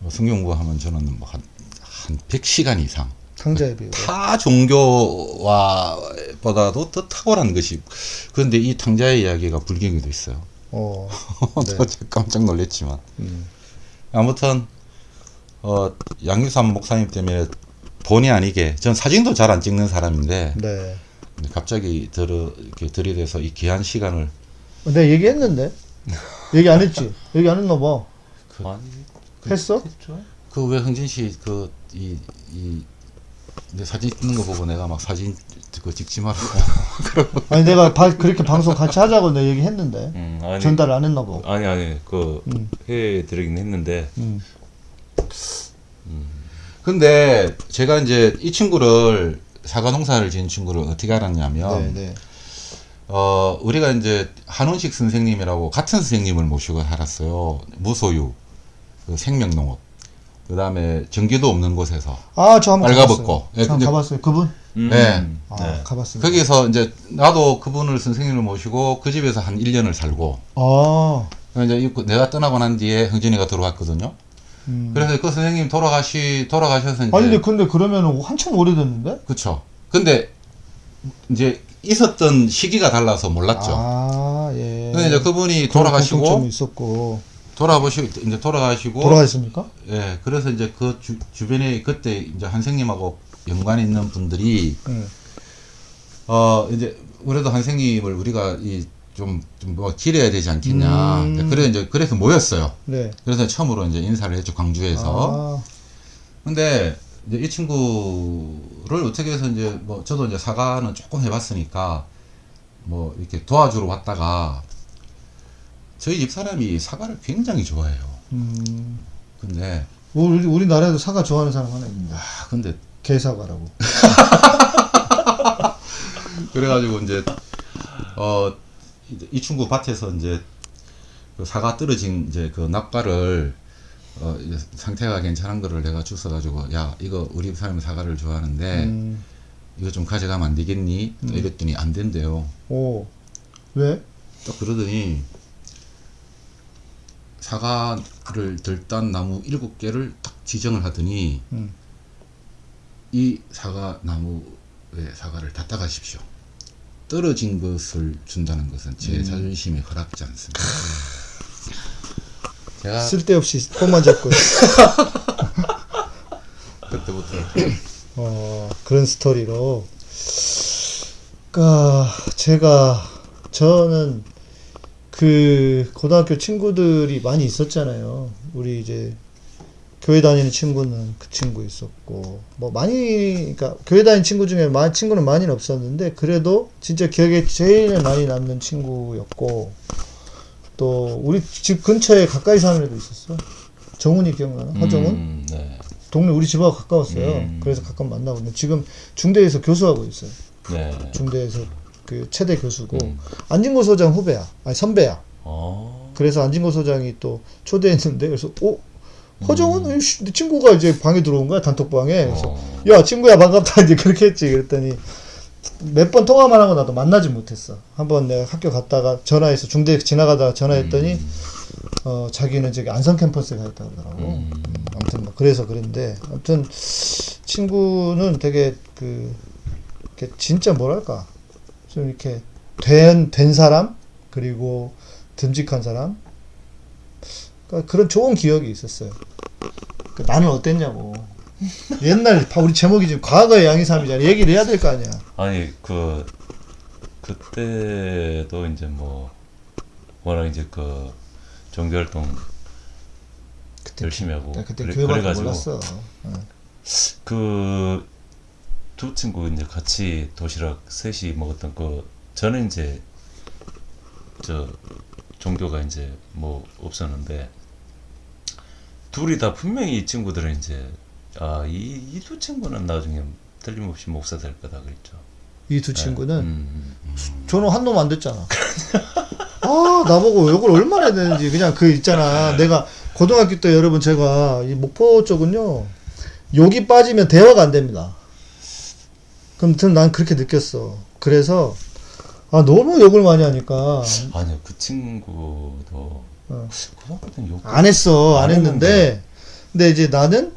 성경 공부하면 저는 뭐한 한 100시간 이상 상자의 비유. 타 종교와 보다도 더 탁월한 것이 그런데 이 탕자의 이야기가 불경에도 있어요. 어. [laughs] 네. 저 깜짝 놀랐지만 음. 아무튼 어 양유삼 목사님 때문에 본의 아니게 전 사진도 잘 안 찍는 사람인데 네. 갑자기 들어 이렇게 들이대서 이 귀한 시간을 내가 얘기했는데 얘기 안 했지? 얘기 안 했나 봐. 아니 했어? 했죠. 그왜 흥진 씨 그 이 이 내 사진 찍는 거 보고 내가 막 사진 그 찍지 말라고 [laughs] 아니 내가 바- 그렇게 방송 같이 하자고 내가 얘기했는데 음, 아니 전달 안 했나 봐. 아니 아니 그 음. 해드리긴 했는데 음. 근데 제가 이제 이 친구를 사과 농사를 지은 친구를 어떻게 알았냐면 네, 네. 어 우리가 이제 한원식 선생님이라고 같은 선생님을 모시고 살았어요 무소유 그 생명농업 그 다음에 전기도 없는 곳에서 아, 저 한번 빨가벗고. 가봤어요. 예, 저 근데- 가봤어요. 그분? 음, 네. 아, 네. 가봤습니다. 거기서 이제 나도 그분을 선생님을 모시고 그 집에서 한 1년을 살고 아, 이제 이- 내가 떠나고 난 뒤에 흥진이가 들어왔거든요. 음. 그래서 그 선생님 돌아가시 돌아가셔서 이제 아니 근데 근데 그러면 한참 오래됐는데? 그쵸. 근데 이제 있었던 시기가 달라서 몰랐죠. 아, 예. 근데 이제 그분이 돌아가시고 있었고 돌아보시고 이제 돌아가시고 돌아가셨습니까? 예 그래서 이제 그 주, 주변에 그때 이제 한생님하고 연관이 있는 분들이 응. 어 이제 그래도 한생님을 우리가 이 좀 좀 뭐 기려야 되지 않겠냐. 음. 그래 이제 그래서 모였어요. 네. 그래서 처음으로 이제 인사를 했죠 광주에서. 아, 근데 이제 이 친구를 어떻게 해서 이제 뭐 저도 이제 사과는 조금 해봤으니까 뭐 이렇게 도와주러 왔다가 저희 집 사람이 사과를 굉장히 좋아해요. 음. 근데 우리 우리나라에도 사과 좋아하는 사람 하나 있는데 아 근데 개사과라고. [laughs] 그래가지고 이제 어 이 친구 밭에서 이제 그 사과 떨어진 이제 그 낙과를 어 이제 상태가 괜찮은 거를 내가 주워가지고 야 이거 우리 사람이 사과를 좋아하는데 음. 이거 좀 가져가면 안 되겠니? 또 이랬더니 안 된대요. 오. 왜? 딱 그러더니 사과를 들딴 나무 일곱 개를 딱 지정을 하더니 음. 이 사과 나무에 사과를 다 따가십시오. 떨어진 것을 준다는 것은 제 음. 자존심에 허락지 않습니다. 제가 쓸데없이 폰만 잡고. [laughs] 그때부터 어, 그런 스토리로. 그니까, 제가, 저는 그 고등학교 친구들이 많이 있었잖아요. 우리 이제 교회 다니는 친구는 그 친구 있었고, 뭐 많이, 그니까 교회 다니는 친구 중에 마, 친구는 많이는 없었는데, 그래도 진짜 기억에 제일 많이 남는 친구였고, 또 우리 집 근처에 가까이 사는 애도 있었어. 정훈이 기억나나? 허정훈? 음, 네. 동네 우리 집하고 가까웠어요. 음. 그래서 가끔 만나고 있는데 지금 중대에서 교수하고 있어요. 네. 중대에서 그 최대 교수고 음. 안진고 소장 후배야, 아니 선배야. 어. 그래서 안진고 소장이 또 초대했는데 그래서 오 음. 허정은 에이씨, 내 친구가 이제 방에 들어온 거야 단톡방에. 그래서 어. 야 친구야 반갑다 이제 그렇게 했지. 그랬더니 몇 번 통화만 하고 나도 만나지 못했어. 한번 내가 학교 갔다가 전화해서 중대 지나가다가 전화했더니 음. 어 자기는 저기 안성 캠퍼스에 가 있다 그러더라고. 음. 음, 아무튼 뭐 그래서 그런데 아무튼 친구는 되게 그 진짜 뭐랄까 좀 이렇게 된, 된 사람 그리고 듬직한 사람 그러니까 그런 좋은 기억이 있었어요. 그 나는 어땠냐고. 옛날 봐, 우리 제목이 지금 과거의 양이삼이잖아. 얘기를 해야 될 거 아니야. 아니 그 그때도 이제 뭐 워낙 이제 그 종교활동 그때 열심히 하고 나 그때 그래- 교회밖에 몰랐어. 어. 그 두 친구 이제 같이 도시락 셋이 먹었던 그 저는 이제 저 종교가 이제 뭐 없었는데 둘이 다 분명히 이 친구들은 이제 아이 이두 친구는 나중에 틀림없이 목사 될 거다 그랬죠. 이 두 친구는 음, 음. 저는 한 놈 안 됐잖아. [laughs] 아, 나보고 욕을 얼마나 되는지. 그냥 그 있잖아. 내가 고등학교 때 여러분 제가 이 목포 쪽은요. 욕이 빠지면 대화가 안 됩니다. 그럼 난 그렇게 느꼈어. 그래서 아, 너무 욕을 많이 하니까 아니요 그 친구도 어. 고등학교 때는 욕 안 했어. 안 안 했는데 했는데. 근데 이제 나는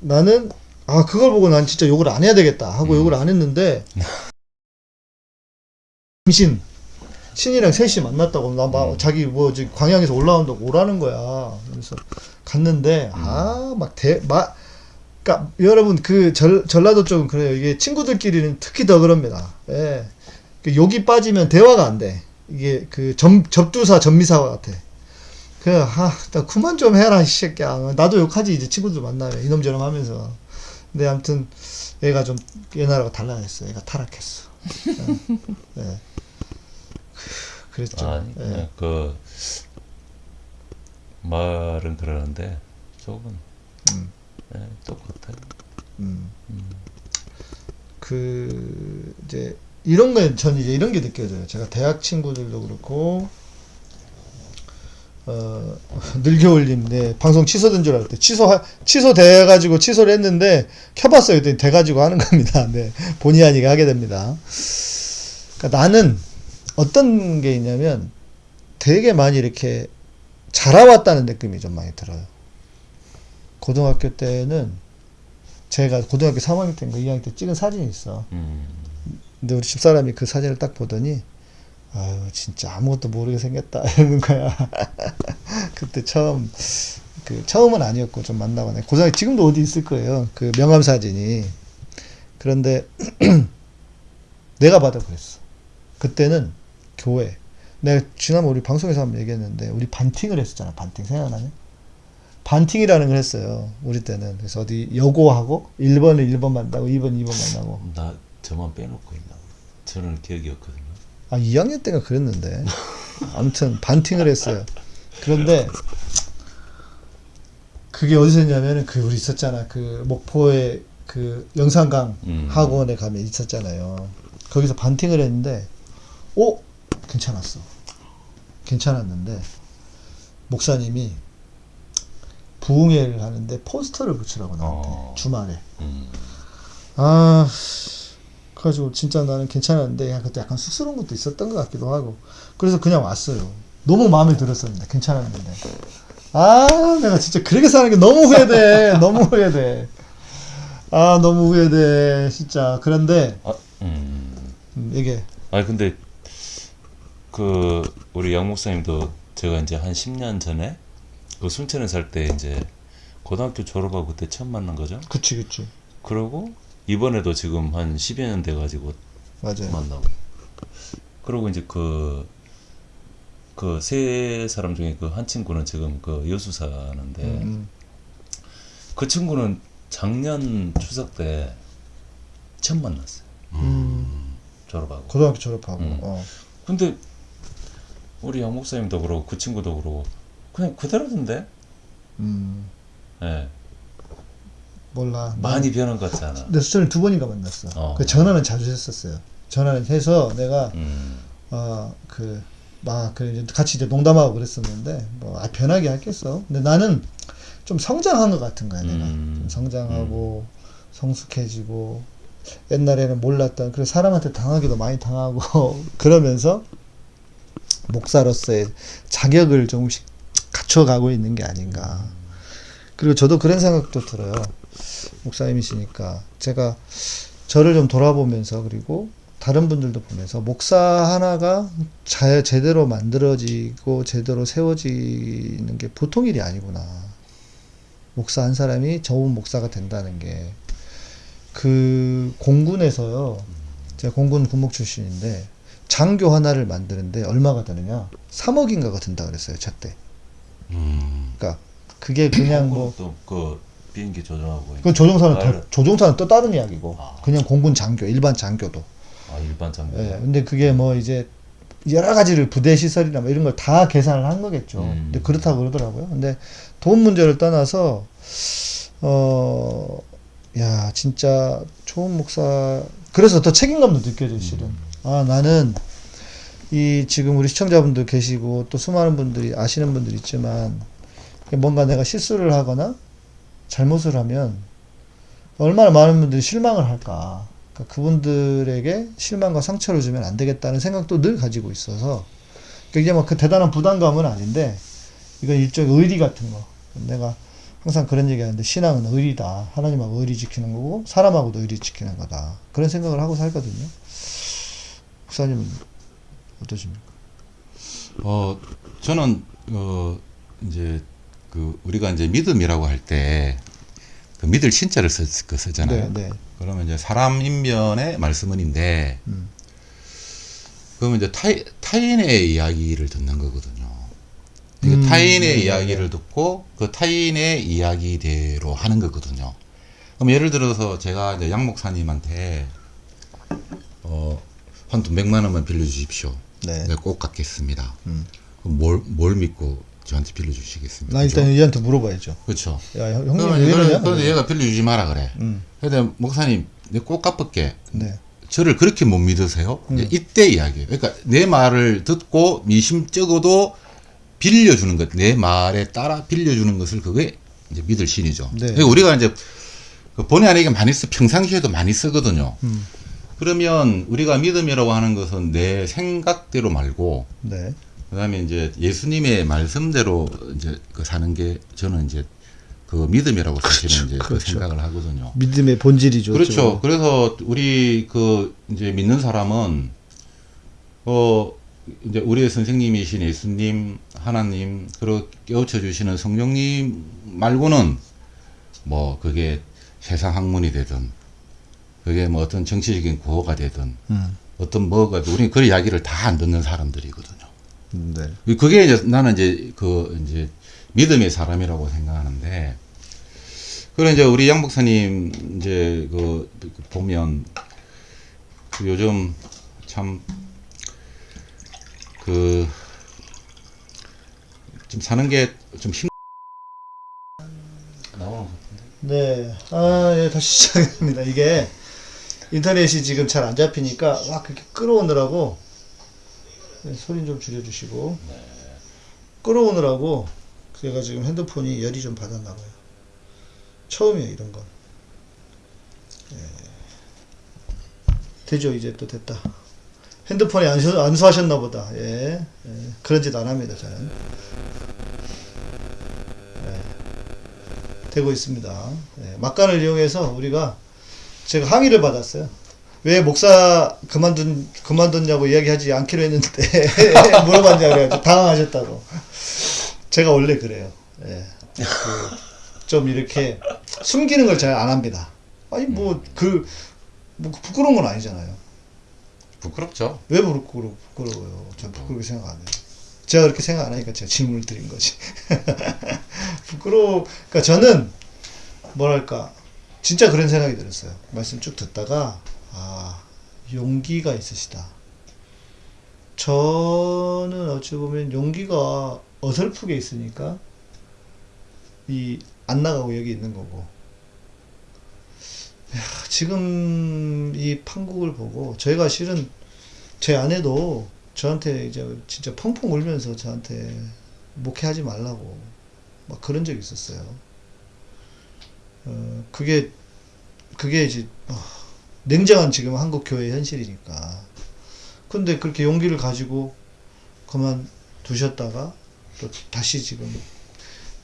나는 아, 그걸 보고 난 진짜 욕을 안 해야 되겠다 하고 음. 욕을 안 했는데 임신 신이랑 셋이 만났다고 나막 자기 뭐 저기 광양에서 올라온다고 오라는 거야. 그래서 갔는데 아막 대 막 그러니까 여러분 그 전, 전라도 쪽은 그래요. 이게 친구들끼리는 특히 더 그럽니다. 예. 그 욕이 빠지면 대화가 안 돼. 이게 그 점, 접두사 전미사와 같아. 그, 아, 나 그만 좀 해라, 이 새끼야. 나도 욕하지, 이제 친구들 만나면. 이놈저놈 하면서. 근데 아무튼, 얘가 좀 옛날하고 달라졌어. 얘가 타락했어. 예. 예. 그랬죠. 아니 예. 그냥 그 말은 그러는데 조금 음. 네, 똑같아요. 음. 그 이제 이런 거 저는 이제 이런 게 느껴져요. 제가 대학 친구들도 그렇고 어 [laughs] 늘겨올림 네 방송 취소된 줄 알았대. 취소 취소돼 가지고 취소를 했는데 켜봤어요. 그랬더니 돼 가지고 하는 겁니다. 네 본의 아니게 하게 됩니다. 그러니까 나는 어떤 게 있냐면 되게 많이 이렇게 자라왔다는 느낌이 좀 많이 들어요. 고등학교 때는 제가 고등학교 3학년 때인가 2학년 때 찍은 사진이 있어. 음. 근데 우리 집사람이 그 사진을 딱 보더니 아유 진짜 아무것도 모르게 생겼다 [laughs] 이러는 거야. 그때 처음 그 처음은 아니었고 좀 만나거나 고등학교 지금도 어디 있을 거예요. 그 명함 사진이. 그런데 [clears throat] 내가 봐도 그랬어. 그때는 교회. 내가 지난번 우리 방송에서 한번 얘기했는데 우리 반팅을 했었잖아. 반팅 생각나냐? 반팅이라는 걸 했어요. 우리 때는. 그래서 어디 여고하고 1번을 1번 만나고 2번 2번 만나고 나 저만 빼놓고 있나? 저는 기억이 없거든요. 아, 2학년 때가 그랬는데. 아무튼 반팅을 했어요. 그런데 그게 어디서 했냐면은 그 우리 있었잖아. 그 목포에 그 영산강 음. 학원에 가면 있었잖아요. 거기서 반팅을 했는데 오 괜찮았어. 괜찮았는데 목사님이 부흥회를 하는데 포스터를 붙이라고 나한테 어. 주말에. 음. 아, 그래가지고 진짜 나는 괜찮았는데 그때 약간 쑥스러운 것도 있었던 것 같기도 하고. 그래서 그냥 왔어요. 너무 마음에 들었었는데 괜찮았는데. 아 내가 진짜 그렇게 사는 게 너무 후회돼. [laughs] 너무 후회돼. 아 너무 후회돼 진짜. 그런데 아, 음. 음, 이게 아니 근데 그 우리 양 목사님도 제가 이제 한 10년 전에 그 순천에 살 때 이제 고등학교 졸업하고 그때 처음 만난 거죠. 그치 그치. 그러고 이번에도 지금 한 10여 년 돼 가지고 맞아요 만나고. 그리고 이제 그 그 세 사람 중에 그 한 친구는 지금 그 여수 사는데 음, 그 친구는 작년 추석 때 처음 만났어요. 음, 졸업하고. 고등학교 졸업하고 음. 어. 근데 우리 양 목사님도 그러고 그 친구도 그러고 그냥 그대로던데. 음, 예. 몰라 많이 변한 것 같지 않아. 내 수천을 두 번인가 만났어 어. 그 전화는 자주 했었어요 전화를 해서 내가 음. 어, 그, 막, 그, 이제 같이 이제 농담하고 그랬었는데, 뭐, 아, 변하게 했겠어. 근데 나는 좀 성장한 것 같은 거야, 내가. 음. 좀 성장하고, 성숙해지고, 옛날에는 몰랐던, 그리고 사람한테 당하기도 많이 당하고, [laughs] 그러면서, 목사로서의 자격을 조금씩 갖춰가고 있는 게 아닌가. 그리고 저도 그런 생각도 들어요. 목사님이시니까. 제가 저를 좀 돌아보면서, 그리고 다른 분들도 보면서 목사 하나가 자, 제대로 만들어지고 제대로 세워지는 게 보통 일이 아니구나. 목사 한 사람이 좋은 목사가 된다는 게 그 공군에서요. 제가 공군 군목 출신인데 장교 하나를 만드는데 얼마가 드느냐? 3억인가가 든다 그랬어요, 저 때. 음. 그러니까 그게 그냥 뭐 또그 비행기 조종하고 그건 조종사는 더, 조종사는 또 다른 이야기고 아. 그냥 공군 장교 일반 장교도 아 일반 장교. 예, 근데 그게 뭐 이제 여러 가지를 부대 시설이나 뭐 이런 걸 다 계산을 한 거겠죠. 음. 근데 그렇다고 그러더라고요. 근데 돈 문제를 떠나서 어, 야 진짜 좋은 목사. 그래서 더 책임감도 느껴져요, 실은. 아 나는 이 지금 우리 시청자분들 계시고 또 수많은 분들이 아시는 분들 있지만 뭔가 내가 실수를 하거나 잘못을 하면 얼마나 많은 분들이 실망을 할까. 그러니까 그분들에게 실망과 상처를 주면 안 되겠다는 생각도 늘 가지고 있어서 그러니까 이게 막 그 대단한 부담감은 아닌데 이건 일종의 의리 같은 거. 내가 항상 그런 얘기 하는데 신앙은 의리다. 하나님하고 의리 지키는 거고 사람하고도 의리 지키는 거다. 그런 생각을 하고 살거든요. 목사님은 어떠십니까? 어 저는 어 이제 그 우리가 이제 믿음이라고 할 때 그 믿을 신자를 쓰, 그 쓰잖아요. 네, 네. 그러면 이제 사람 인면의 말씀은인데 음. 그러면 이제 타인, 타인의 이야기를 듣는 거거든요. 음, 타인의 네, 네, 이야기를 듣고 그 타인의 이야기대로 하는 거거든요. 그럼 예를 들어서 제가 이제 양 목사님한테 어 한 돈 백만 원만 빌려주십시오. 네. 내가 꼭 갚겠습니다. 음. 뭘, 뭘 믿고 저한테 빌려주시겠습니까? 나 일단 얘한테 물어봐야죠. 그렇죠. 야 형- 형님 그러면 왜 이러냐? 그런데 얘가 빌려주지 마라 그래. 음. 근데 목사님, 꼭 갚을게. 네. 저를 그렇게 못 믿으세요? 음. 이제 이때 이야기예요. 그러니까 내 말을 듣고 미심쩍어도 빌려주는 것, 내 말에 따라 빌려주는 것을 그게 이제 믿을 신이죠. 네. 그러니까 우리가 이제 그 본의 아니게 많이 쓰, 평상시에도 많이 쓰거든요. 음. 그러면 우리가 믿음이라고 하는 것은 내 생각대로 말고 네. 그 다음에 이제 예수님의 말씀대로 이제 그 사는 게 저는 이제 그 믿음이라고 사실은 이제 그 그렇죠. 생각을 하거든요. 믿음의 본질이죠. 그렇죠. 어쩌면. 그래서 우리 그 이제 믿는 사람은 어 이제 우리의 선생님이신 예수님, 하나님, 그리고 깨우쳐 주시는 성령님 말고는 뭐 그게 세상 학문이 되든 그게 뭐 어떤 정치적인 구호가 되든 음. 어떤 뭐가 우리 그 이야기를 다 안 듣는 사람들이거든요. 네. 그게 이제 나는 이제 그 이제 믿음의 사람이라고 생각하는데 그래 이제 우리 양 목사님 이제 그 보면 그 요즘 참 그 좀 사는 게 좀 힘. 네. 아, 예, 다시 [laughs] 시작합니다. 이게 인터넷이 지금 잘 안 잡히니까 막 그렇게 끌어오느라고 네, 소리 좀 줄여주시고 끌어오느라고 제가 지금 핸드폰이 열이 좀 받았나 봐요. 처음이에요, 이런 건. 예. 되죠, 이제 또 됐다. 핸드폰에 안수, 안수하셨나 보다. 예. 예. 그런 짓 안 합니다, 저는. 되고 있습니다. 예, 막간을 이용해서 우리가 제가 항의를 받았어요. 왜 목사 그만둔 그만뒀냐고 이야기하지 않기로 했는데 [laughs] 물어봤냐 그래가지고 당황하셨다고. 제가 원래 그래요. 예, 그, 좀 이렇게 숨기는 걸 잘 안 합니다. 아니 뭐그 뭐 부끄러운 건 아니잖아요. 부끄럽죠. 왜 부끄러, 부끄러워요? 전 부끄럽게 생각 안 해요. 제가 그렇게 생각 안 하니까 제가 질문을 드린 거지. [laughs] 부끄러워, 그러니까 저는, 뭐랄까, 진짜 그런 생각이 들었어요. 말씀 쭉 듣다가, 아, 용기가 있으시다. 저는 어찌 보면 용기가 어설프게 있으니까, 이, 안 나가고 여기 있는 거고. 야, 지금 이 판국을 보고, 저희가 실은 제 아내도 저한테 이제 진짜 펑펑 울면서 저한테 목회하지 말라고 막 그런 적이 있었어요. 어, 그게, 그게 이제, 어, 냉정한 지금 한국 교회 현실이니까. 근데 그렇게 용기를 가지고 그만 두셨다가 또 다시 지금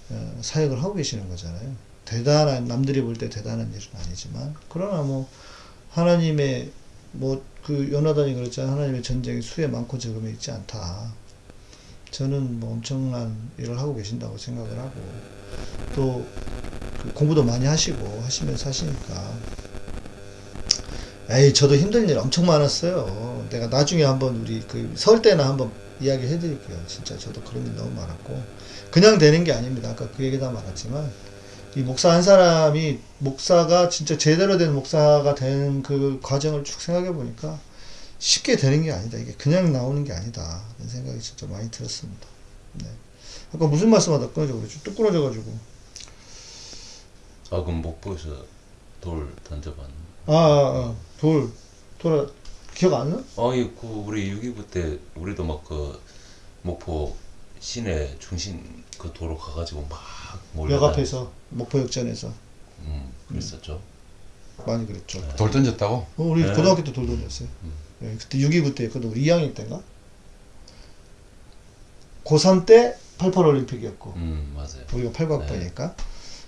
어, 사역을 하고 계시는 거잖아요. 대단한, 남들이 볼 때 대단한 일은 아니지만, 그러나 뭐, 하나님의 뭐그 요나단이 그랬잖아요. 하나님의 전쟁이 수에 많고 적음에 있지 않다. 저는 뭐 엄청난 일을 하고 계신다고 생각을 하고 또그 공부도 많이 하시고 하시면서 하시니까 에이 저도 힘든 일 엄청 많았어요. 내가 나중에 한번 우리 그설 때나 한번 이야기 해드릴게요. 진짜 저도 그런 일 너무 많았고 그냥 되는 게 아닙니다. 아까 그 얘기 다 말했지만 이 목사 한 사람이 목사가 진짜 제대로 된 목사가 된 그 과정을 쭉 생각해 보니까 쉽게 되는 게 아니다. 이게 그냥 나오는 게 아니다. 그런 생각이 진짜 많이 들었습니다. 네. 아까 무슨 말씀하다 끊어져 그랬죠? 뚝 끊어져가지고. 아 그럼 목포에서 돌 던져봤나? 아, 아, 아, 돌, 돌아, 기억 안 나? 아이 그 우리 6.29 때 우리도 막 그 목포 시내 중심 그 도로 가가지고 막 몰려 역 앞에서, 목포역전에서. 음 그랬었죠. 많이 그랬죠. 돌 던졌다고? 어, 우리 네. 고등학교 때 돌 던졌어요. 음. 예, 그때 6.29 때였거든. 우리 2학년 때인가? 고3 때 88 올림픽이었고, 음 맞아요. 우리가 89학번이니까.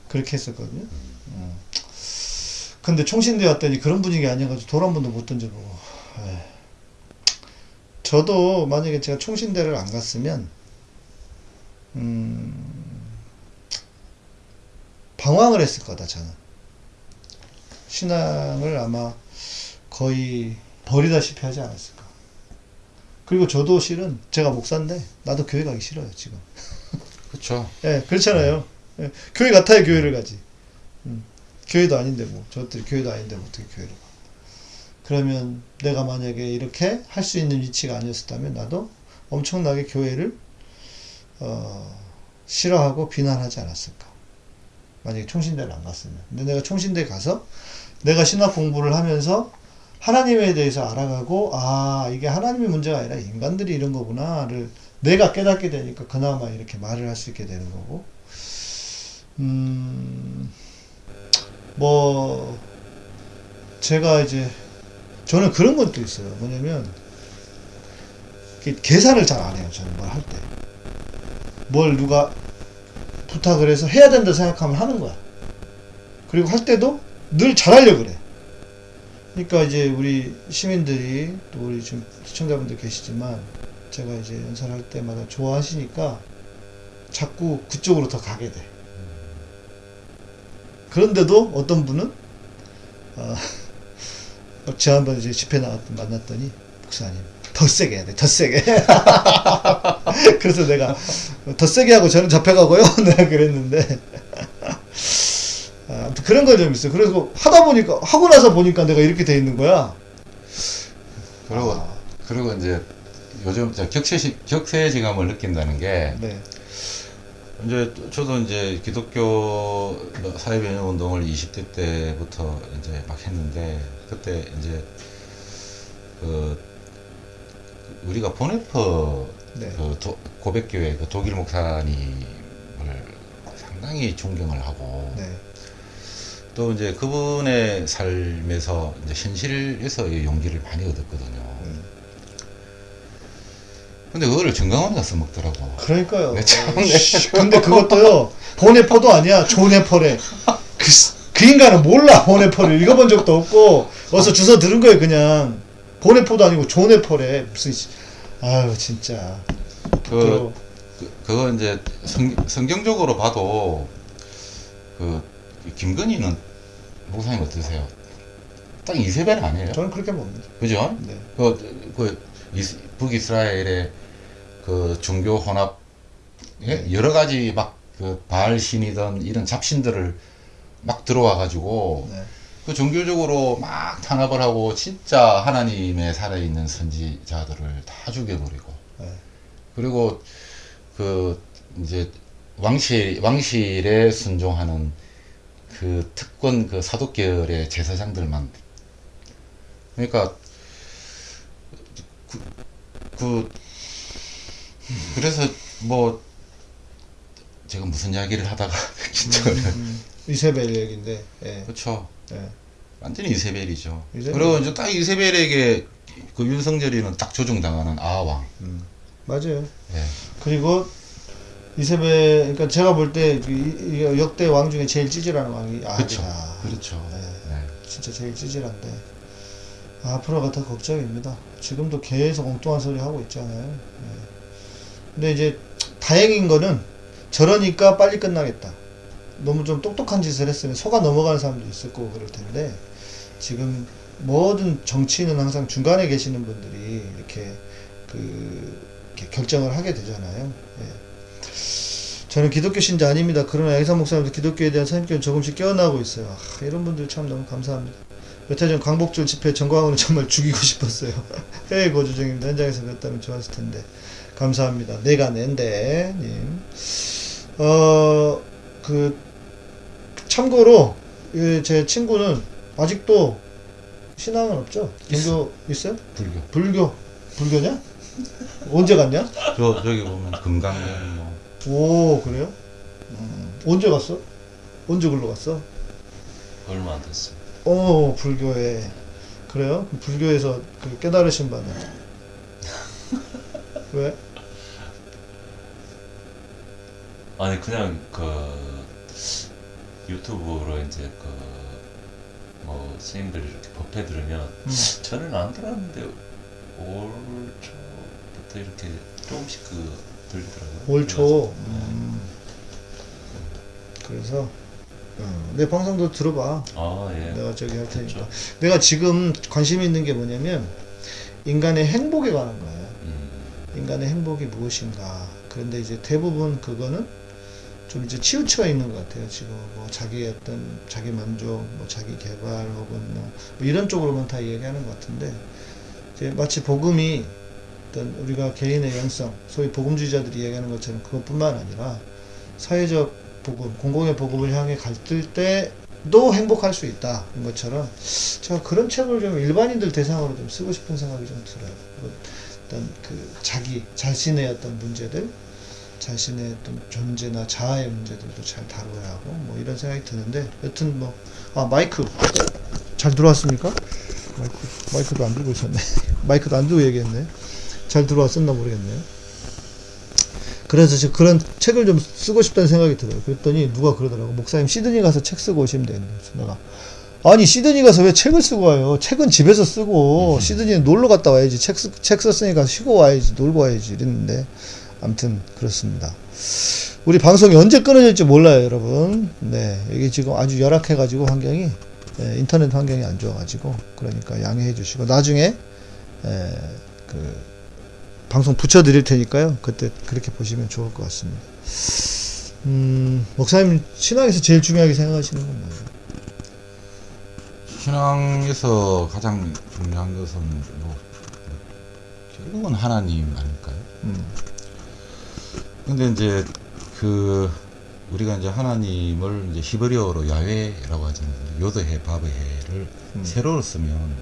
그렇게 했었거든요. 음. 근데 총신대 왔더니 그런 분위기 아니어가지고 돌 한 번도 못 던져보고. 에이. 저도 만약에 제가 총신대를 안 갔으면 음, 방황을 했을 거다 저는 신앙을 아마 거의 버리다시피 하지 않았을까 그리고 저도 실은 제가 목사인데 나도 교회 가기 싫어요 지금 그렇죠. 예 그렇잖아요 예, 교회 같아야 교회를 가지 음, 교회도 아닌데 뭐 저것들이 교회도 아닌데 뭐 어떻게 교회를 가 그러면 내가 만약에 이렇게 할 수 있는 위치가 아니었다면 나도 엄청나게 교회를 어, 싫어하고 비난하지 않았을까. 만약에 총신대를 안 갔으면. 근데 내가 총신대 가서 내가 신학 공부를 하면서 하나님에 대해서 알아가고 아 이게 하나님의 문제가 아니라 인간들이 이런 거구나를 내가 깨닫게 되니까 그나마 이렇게 말을 할 수 있게 되는 거고 음 뭐 제가 이제 저는 그런 것도 있어요. 뭐냐면 계산을 잘 안 해요. 저는 뭘 할 때. 뭘 누가 부탁을 해서 해야 된다 생각하면 하는 거야. 그리고 할 때도 늘 잘하려고 그래. 그러니까 이제 우리 시민들이 또 우리 지금 시청자분들 계시지만 제가 이제 연설을 할 때마다 좋아하시니까 자꾸 그쪽으로 더 가게 돼. 그런데도 어떤 분은 어, [laughs] 지난번에 이제 집회 나갔 만났더니 목사님 더 세게 해야 돼, 더 세게. [laughs] 그래서 내가 더 세게 하고 저는 잡혀가고요. [laughs] 내가 그랬는데 아, 아무튼 그런 거좀 있어. 요 그래서 하다 보니까 하고 나서 보니까 내가 이렇게 돼 있는 거야. 그리고 아. 그리고 이제 요즘 저 격세 격세지감을 느낀다는 게 네, 이제 저도 이제 기독교 사회변형 운동을 20대 때부터 이제 막 했는데 그때 이제 그 우리가 보네퍼 네, 그 도- 고백교회 그 독일 목사님을 상당히 존경을 하고 네, 또 이제 그분의 삶에서 이제 현실에서 용기를 많이 얻었거든요. 음. 근데 그거를 정강원이가 써먹더라고. 그러니까요. 네, 참, 씨, 근데 그것도요 보네퍼도 아니야 조네퍼래. 그, 그 인간은 몰라 보네퍼를 읽어본 적도 없고 어서 주워 들은 거예요 그냥 보네퍼도 아니고 조네퍼래 무슨 씨. 아유 진짜. 그, 그 그거 이제 성, 성경적으로 봐도 그 김건희는 목사님 어떠세요? 딱 이세벨 아니에요? 저는 그렇게 봅니다. 그죠? 네. 그, 그 이스- 북이스라엘의 그 종교 혼합 예? 여러 가지 막그 바알 신이든 이런 잡신들을 막 들어와 가지고 네. 그 종교적으로 막 탄압을 하고 진짜 하나님의 살아있는 선지자들을 다 죽여버리고 네. 그리고 그 이제 왕실 왕실에 순종하는 그 특권 그 사독계열의 제사장들만 그러니까 그, 그 그래서 뭐 제가 무슨 이야기를 하다가 [laughs] 진짜 음, 이세벨 얘기인데. 예. 그렇죠 예. 완전히 이세벨이죠. 이세벨. 그리고 이제 딱 이세벨에게 그 윤석열이는 딱 조종당하는 아왕. 음. 맞아요. 예. 그리고 이세벨 그러니까 제가 볼 때 역대 왕 중에 제일 찌질한 왕이 그렇죠. 아합이다. 그렇죠. 네. 네. 진짜 제일 찌질한데 앞으로가 더 걱정입니다. 지금도 계속 엉뚱한 소리 하고 있잖아요. 네. 근데 이제 다행인 거는 저러니까 빨리 끝나겠다. 너무 좀 똑똑한 짓을 했으면 속아 넘어가는 사람도 있을 거고 그럴 텐데 지금 모든 정치인은 항상 중간에 계시는 분들이 이렇게 그 이렇게 결정을 하게 되잖아요. 예. 저는 기독교 신자 아닙니다. 그러나 양산 목사님도 기독교에 대한 선입견 조금씩 깨어나고 있어요. 아, 이런 분들 참 너무 감사합니다. 몇해전 광복절 집회 정광훈을 정말 죽이고 [laughs] 싶었어요. 해외 거주 중입니다. 현장에서 뵀다면 좋았을 텐데. 감사합니다. 내가 낸데, 님. 어, 그, 참고로, 예, 제 친구는 아직도 신앙은 없죠? 종교 있어 요? 불교. 불교. 불교냐? 언제 갔냐? 저 저기 보면 금강경 뭐 오, 그래요? 음, 언제 갔어? 언제 글로 갔어? 얼마 안 됐어요. 어, 불교에. 그래요? 불교에서 그 깨달으신 바는? [laughs] 왜? 아니 그냥 그 유튜브로 이제 그뭐 스님들 이렇게 법회 들으면 음. 저는 안 들었는데 올초 초부터 이렇게 조금씩 그 들리더라고요. 올 초. 음. 그래서 어, 내 방송도 들어봐. 아 예. 내가 저기 할 테니까. 그렇죠. 내가 지금 관심 있는 게 뭐냐면 인간의 행복에 관한 거예요. 음, 인간의 행복이 무엇인가. 그런데 이제 대부분 그거는 좀 이제 치우쳐 있는 것 같아요. 지금 뭐 자기 어떤 자기 만족, 뭐 자기 개발 혹은 뭐, 뭐 이런 쪽으로만 다 얘기하는 것 같은데 이제 마치 복음이 어떤 우리가 개인의 영성, 소위 복음주의자들이 얘기하는 것처럼 그것뿐만 아니라 사회적 복음, 공공의 복음을 향해 갈뜰 때도 행복할 수 있다. 인 것처럼 제가 그런 책을 좀 일반인들 대상으로 좀 쓰고 싶은 생각이 좀 들어요. 뭐 어떤 그 자기 자신의 어떤 문제들, 자신의 어떤 존재나 자아의 문제들도 잘 다뤄야 하고 뭐 이런 생각이 드는데 여튼 뭐 아 마이크 잘 들어왔습니까? 마이크 마이크도 안 들고 있었네. [laughs] 마이크도 안 들고 얘기했네. 잘 들어왔었나 모르겠네요. 그래서 지금 그런 책을 좀 쓰고 싶다는 생각이 들어요. 그랬더니 누가 그러더라고. 목사님 시드니 가서 책 쓰고 오시면 되는데. 내가 아니 시드니 가서 왜 책을 쓰고 와요? 책은 집에서 쓰고 시드니에 놀러 갔다 와야지. 책, 쓰- 책 썼으니까 쉬고 와야지. 놀고 와야지. 이랬는데 아무튼 그렇습니다. 우리 방송이 언제 끊어질지 몰라요, 여러분. 네, 여기 지금 아주 열악해가지고 환경이 예, 인터넷 환경이 안 좋아가지고 그러니까 양해해 주시고 나중에 예, 그 방송 붙여 드릴 테니까요. 그때 그렇게 보시면 좋을 것 같습니다. 음, 목사님 신앙에서 제일 중요하게 생각하시는 건 뭐예요? 신앙에서 가장 중요한 것은 뭐 결국은 하나님 아닐까요? 음, 근데 이제 그 우리가 이제 하나님을 이제 히브리어로 야훼라고 하잖아요. 요드해 바브해를 음. 세로로 쓰면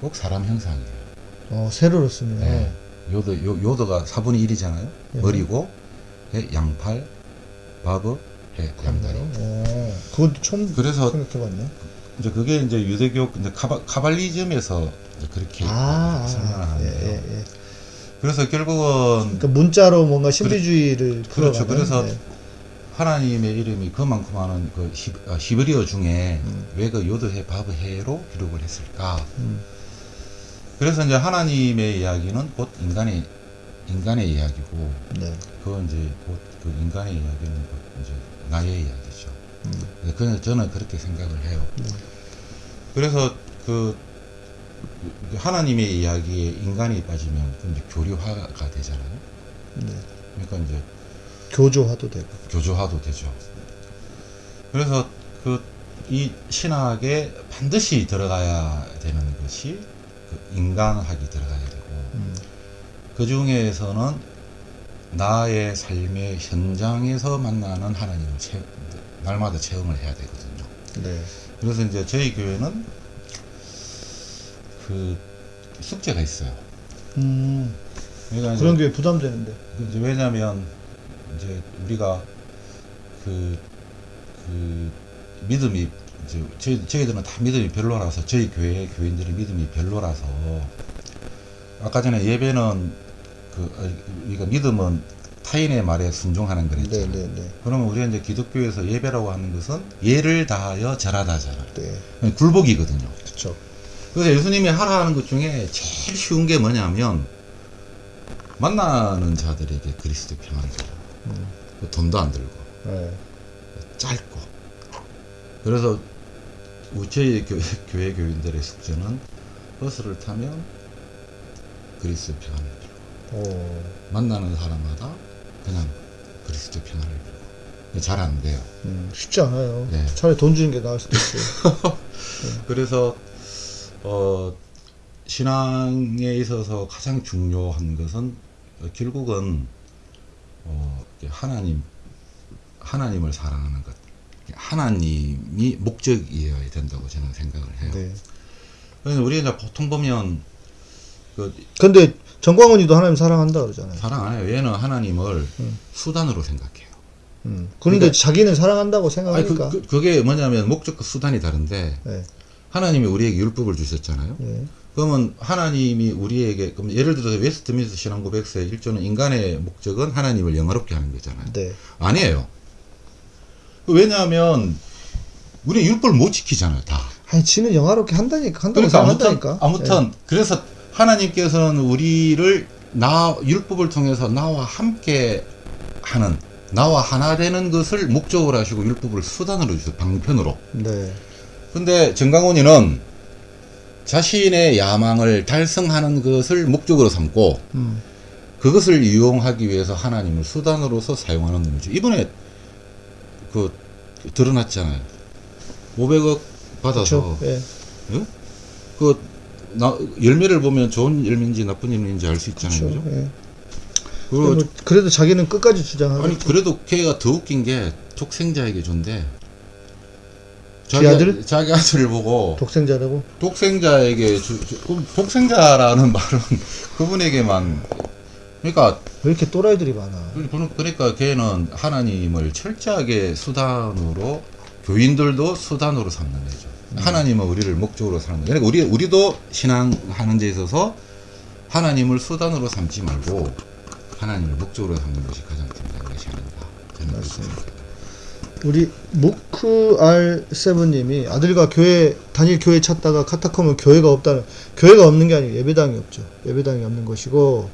꼭 사람 형상이에요. 어, 세로로 쓰면 네. 요드 요, 요드가 4분의 1이잖아요. 예. 머리고 해, 양팔 바브 해 양다리. 어, 그것도 처음 그래서 생각해봤네. 이제 그게 이제 유대교 이제 카바, 카발리즘에서 이제 그렇게 아, 아. 예, 예, 예. 그래서 결국은 그러니까 문자로 뭔가 신비주의를 그렇죠. 풀어가는, 그래서 네. 하나님의 이름이 그만큼 많은 그 히, 아, 히브리어 중에 음. 왜그 요드해 바브해로 기록을 했을까? 음, 그래서 이제 하나님의 이야기는 곧 인간의 인간의 이야기고 네. 그건 이제 곧 그 인간의 이야기는 곧 이제 나의 이야기죠. 음, 네, 그냥 저는 그렇게 생각을 해요. 네. 그래서 그 하나님의 이야기에 인간이 빠지면 그 이제 교류화가 되잖아요. 네. 그러니까 이제 교조화도 되고. 교조화도 되죠. 그래서 그 이 신학에 반드시 들어가야 되는 것이 그 인간학이 들어가야 되고 음, 그 중에서는 나의 삶의 현장에서 만나는 하나님을 체, 날마다 체험을 해야 되거든요. 네. 그래서 이제 저희 교회는 그 숙제가 있어요. 음, 그러니까 그런 게 부담되는데. 이제 왜냐하면 이제 우리가 그, 그 믿음이 이제 저희 저희들은 다 믿음이 별로라서 저희 교회 교인들이 믿음이 별로라서 아까 전에 예배는 그 어, 우리가 믿음은 타인의 말에 순종하는 네, 거랬잖아요. 네, 네. 그러면 우리가 이제 기독교에서 예배라고 하는 것은 예를 다하여 절하다잖아요. 네. 굴복이거든요. 그쵸. 그래서 예수님이 하라 하는 것 중에 제일 쉬운 게 뭐냐면 만나는 자들에게 그리스도 평안을 줘라. 음, 그 돈도 안 들고 네. 짧고 그래서 저희 교회, 교회 교인들의 숙제는 버스를 타면 그리스도 평안을 빌고 오, 만나는 사람마다 그냥 그리스도 평안을 빌고 잘 안 돼요. 음, 쉽지 않아요. 네. 차라리 돈 주는 게 나을 수도 있어요. [laughs] 그래서 어 신앙에 있어서 가장 중요한 것은 어, 결국은 어 하나님 하나님을 사랑하는 것 하나님이 목적이어야 된다고 저는 생각을 해요. 네. 우리가 보통 보면 그 근데 정광훈이도 하나님 사랑한다 그러잖아요. 사랑 안 해요. 얘는 하나님을 음. 수단으로 생각해요. 음. 그런데 그러니까- 자기는 사랑한다고 아니 생각하니까. 그, 그, 게 뭐냐면 목적과 수단이 다른데 네. 하나님이 우리에게 율법을 주셨잖아요. 네. 그러면 하나님이 우리에게 그럼 예를 들어서 웨스트민스터 신앙 고 백서의 1조는 인간의 목적은 하나님을 영화롭게 하는 거잖아요. 네. 아니에요. 왜냐하면 우리 율법을 못 지키잖아요, 다. 아니, 지는 영화롭게 한다니까, 한다고 그러니까 아무튼. 아무튼 그래서 하나님께서는 우리를 나 율법을 통해서 나와 함께 하는 나와 하나 되는 것을 목적으로 하시고 율법을 수단으로 주세요. 방편으로. 네. 근데 정강훈이는 자신의 야망을 달성하는 것을 목적으로 삼고 음. 그것을 이용하기 위해서 하나님을 수단으로서 사용하는 놈이죠. 이번에 그 드러났잖아요. 500억 받아서. 예. 예? 그 나, 열매를 보면 좋은 열매인지 나쁜 열매인지 알 수 있잖아요. 그렇죠. 예. 그리고 뭐 그래도 자기는 끝까지 주장하고 아니 그래도 걔가 더 웃긴 게 독생자에게 준대. 지 아들? 자기 아들을 보고 독생자라고. 독생자에게 주, 주- 그럼 독생자라는 [laughs] 말은 그분에게만 그러니까 왜 이렇게 또라이들이 많아? 그러- 그러니까 걔는 하나님을 철저하게 수단으로 교인들도 수단으로 삼는 거죠. 하나님은 우리를 목적으로 삼는 거예요. 그러니까 우리 우리도 신앙하는 데 있어서 하나님을 수단으로 삼지 말고 하나님을 목적으로 삼는 것이 가장 중요한 것이 아닌가 저는 그렇습니다. 우리 무크 R 세븐님이 아들과 교회 단일 교회 찾다가 카타콤은 교회가 없다는 교회가 없는 게 아니고 예배당이 없죠. 예배당이 없는 것이고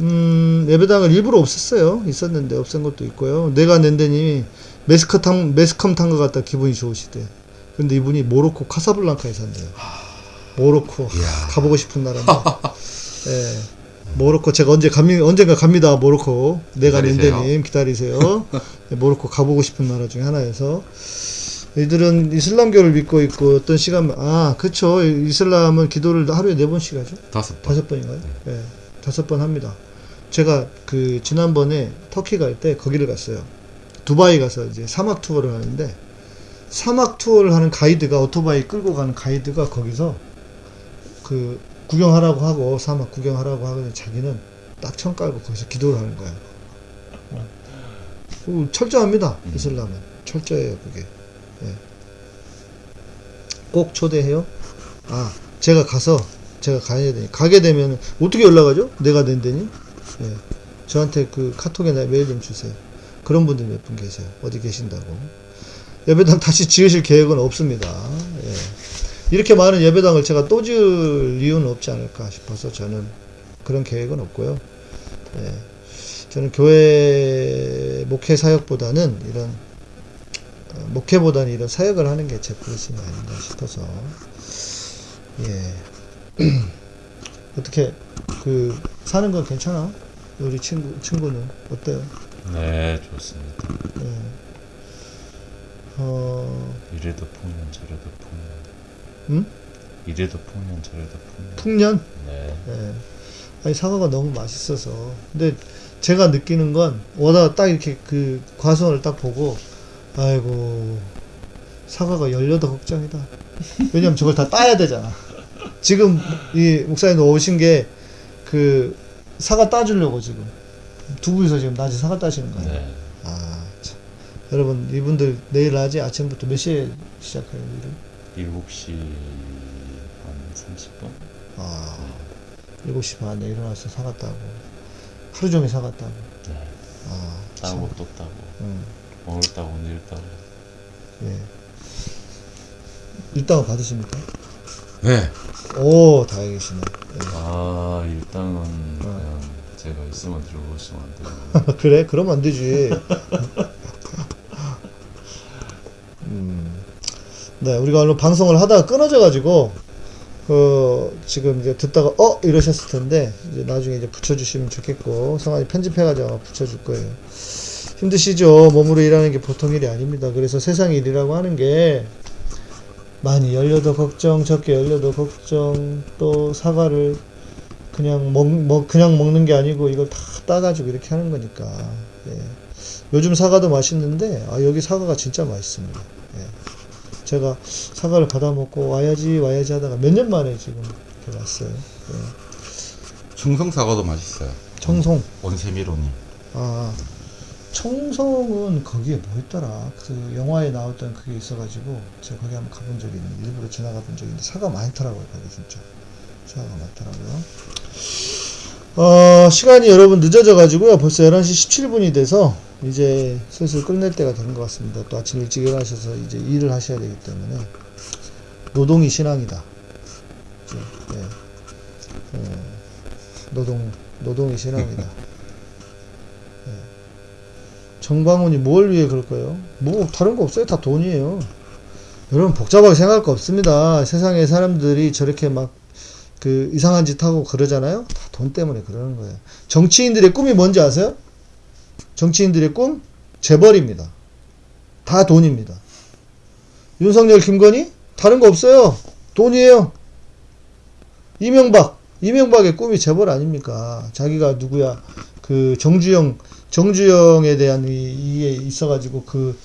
음 예배당을 일부러 없앴어요. 있었는데 없앤 것도 있고요. 내가 낸데님이 메스커 탄 메스컴 탄 것 같다 기분이 좋으시대. 근데 이분이 모로코 카사블랑카에 산대요. 모로코 가보고 싶은 나라인데. [laughs] 예. 모로코 제가 언제 갑니 언젠가 갑니다 모로코. 내가. 낸데님 기다리세요. 네, 모로코 가보고 싶은 나라 중에 하나여서. 이들은 이슬람교를 믿고 있고 어떤 시간 아 그쵸. 이슬람은 기도를 하루에 네 번씩 하죠? 다섯 번. 다섯 번인가요? 예 다섯 번 합니다. 제가 그 지난번에 터키 갈 때 거기를 갔어요. 두바이 가서 이제 사막 투어를 하는데 사막 투어를 하는 가이드가 오토바이 끌고 가는 가이드가 거기서 그 구경하라고 하고 사막 구경하라고 하고 자기는 딱 천 깔고 거기서 기도를 하는 거야. 어. 어, 철저합니다. 이슬람은 철저해요 그게. 예. 꼭 초대해요. 아 제가 가서 제가 가야 되니 가게 되면 어떻게 연락하죠? 내가 낸데니? 예. 저한테 그 카톡에 나 메일 좀 주세요. 그런 분들 몇 분 계세요. 어디 계신다고. 예배당 다시 지으실 계획은 없습니다. 예. 이렇게 많은 예배당을 제가 또 지을 이유는 없지 않을까 싶어서 저는 그런 계획은 없고요. 예. 저는 교회 목회 사역보다는 이런 어, 목회보다는 이런 사역을 하는 게제 부르심이 아닌가 싶어서 예 [clears throat] 어떻게 그 사는 건 괜찮아? 우리 친구 친구는 어때요? 네, 좋습니다. 예. 어 이래도 풍년, 저래도 풍년. 음? 이래도 풍년, 저래도 풍년. 풍년? 네. 예. 아니 사과가 너무 맛있어서 근데 제가 느끼는 건 오다가 딱 이렇게 그 과수원을 딱 보고 아이고 사과가 18걱정이다 왜냐면 저걸 다 따야 되잖아 지금 이 목사님 오신 게 그 사과 따주려고 지금 두 분이서 지금 낮에 사과 따시는 거예요 네. 아 참. 여러분 이분들 내일 낮에 아침부터 몇 시에 시작해요 일을? 7시 한 30분? 아 7시 반에 일어나서 사과 따고 하루 종일 사과 따고 네. 아 참. 따고 또 따고. 음, 오늘 따고 내일 따고. 예. 일당은 받으십니까? 네. 오, 다행이시네. 아, 일당은 어. 그냥 제가 있으면 들고 있으면 안 돼요. [laughs] 그래? 그러면 안 되지. [laughs] 음. 네, 우리가 오늘 방송을 하다가 끊어져가지고, 그, 지금 이제 듣다가, 어? 이러셨을 텐데, 이제 나중에 이제 붙여주시면 좋겠고, 성환이 편집해가지고 붙여줄 거예요. 힘드시죠? 몸으로 일하는 게 보통 일이 아닙니다. 그래서 세상 일이라고 하는 게, 많이 열려도 걱정, 적게 열려도 걱정, 또 사과를 그냥 먹, 먹 그냥 먹는 게 아니고 이걸 다 따가지고 이렇게 하는 거니까. 예. 요즘 사과도 맛있는데 아 여기 사과가 진짜 맛있습니다. 예. 제가 사과를 받아 먹고 와야지 와야지 하다가 몇 년 만에 지금 이렇게 왔어요. 예. 청성 사과도 맛있어요. 청송. 온세미로니. 아 청송은 거기에 뭐 있더라 그 영화에 나왔던 그게 있어가지고 제가 거기 한번 가본 적이 있는데 일부러 지나가 본 적이 있는데 사과 많더라고요 거기 진짜 사과가 많더라고요 어 시간이 여러분 늦어져 가지고요 벌써 11시 17분이 돼서 이제 슬슬 끝낼 때가 된것 같습니다 또 아침 일찍 일어나셔서 이제 일을 하셔야 되기 때문에 노동이 신앙이다? 예. 어. 노동 노동이 신앙이다. [laughs] 예. 정방훈이 뭘 위해 그럴까요? 뭐 다른 거 없어요. 다 돈이에요. 여러분 복잡하게 생각할 거 없습니다. 세상에 사람들이 저렇게 막 그 이상한 짓 하고 그러잖아요. 다 돈 때문에 그러는 거예요. 정치인들의 꿈이 뭔지 아세요? 정치인들의 꿈 재벌입니다. 다 돈입니다. 윤석열, 김건희 다른 거 없어요. 돈이에요. 이명박, 이명박의 꿈이 재벌 아닙니까? 자기가 누구야? 그 정주영, 정주영에 대한 이, 이게 있어가지고 그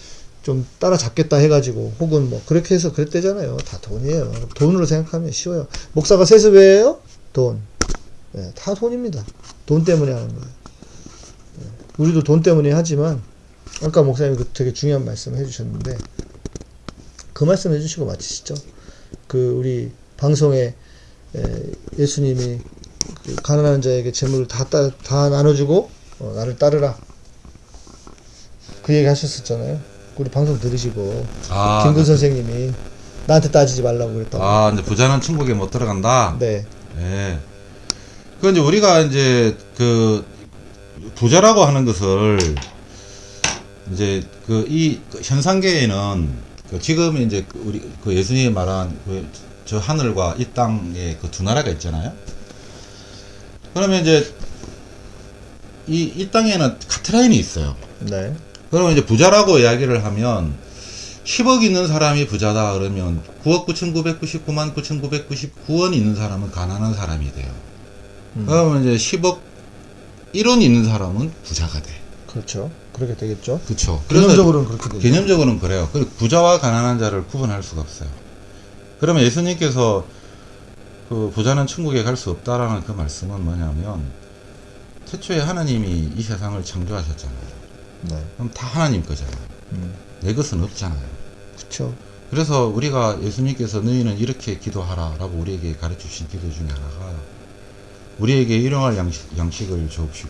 좀 따라잡겠다 해가지고 혹은 뭐 그렇게 해서 그랬대잖아요. 다 돈이에요. 돈으로 생각하면 쉬워요. 목사가 세습이에요? 돈. 예, 다 돈입니다. 돈 때문에 하는 거예요. 예, 우리도 돈 때문에 하지만 아까 목사님이 그 되게 중요한 말씀 해주셨는데 그 말씀 해주시고 마치시죠. 그 우리 방송에 에, 예수님이 그 가난한 자에게 재물을 다, 따, 다 나눠주고 어, 나를 따르라 그 얘기 하셨었잖아요. 우리 방송 들으시고 아, 김근 선생님이 나한테 따지지 말라고 그랬다고. 아, 이제 부자는 천국에 못 들어간다. 네, 예. 그 이제 우리가 이제 그 부자라고 하는 것을 이제 그 이 현상계에는 그 지금 이제 그 우리 그 예수님이 말한 그 저 하늘과 이 땅의 그 두 나라가 있잖아요. 그러면 이제 이, 이 땅에는 카트라인이 있어요. 네, 그러면 이제 부자라고 이야기를 하면 10억 있는 사람이 부자다 그러면 9억 9,999만 9,999원 있는 사람은 가난한 사람이 돼요. 음. 그러면 이제 10억 1원 있는 사람은 부자가 돼. 그렇죠. 그렇게 되겠죠. 그렇죠. 개념적으로는 그렇게 되죠. 개념적으로는 그래요. 부자와 가난한 자를 구분할 수가 없어요. 그러면 예수님께서 그 부자는 천국에 갈 수 없다라는 그 말씀은 뭐냐면 태초에 하나님이 이 세상을 창조하셨잖아요. 네, 그럼 다 하나님 거잖아요. 음, 내 것은 없잖아요. 그렇죠. 그래서 우리가 예수님께서 너희는 이렇게 기도하라 라고 우리에게 가르쳐 주신 기도 중에 하나가 우리에게 일용할 양식, 양식을 주옵시고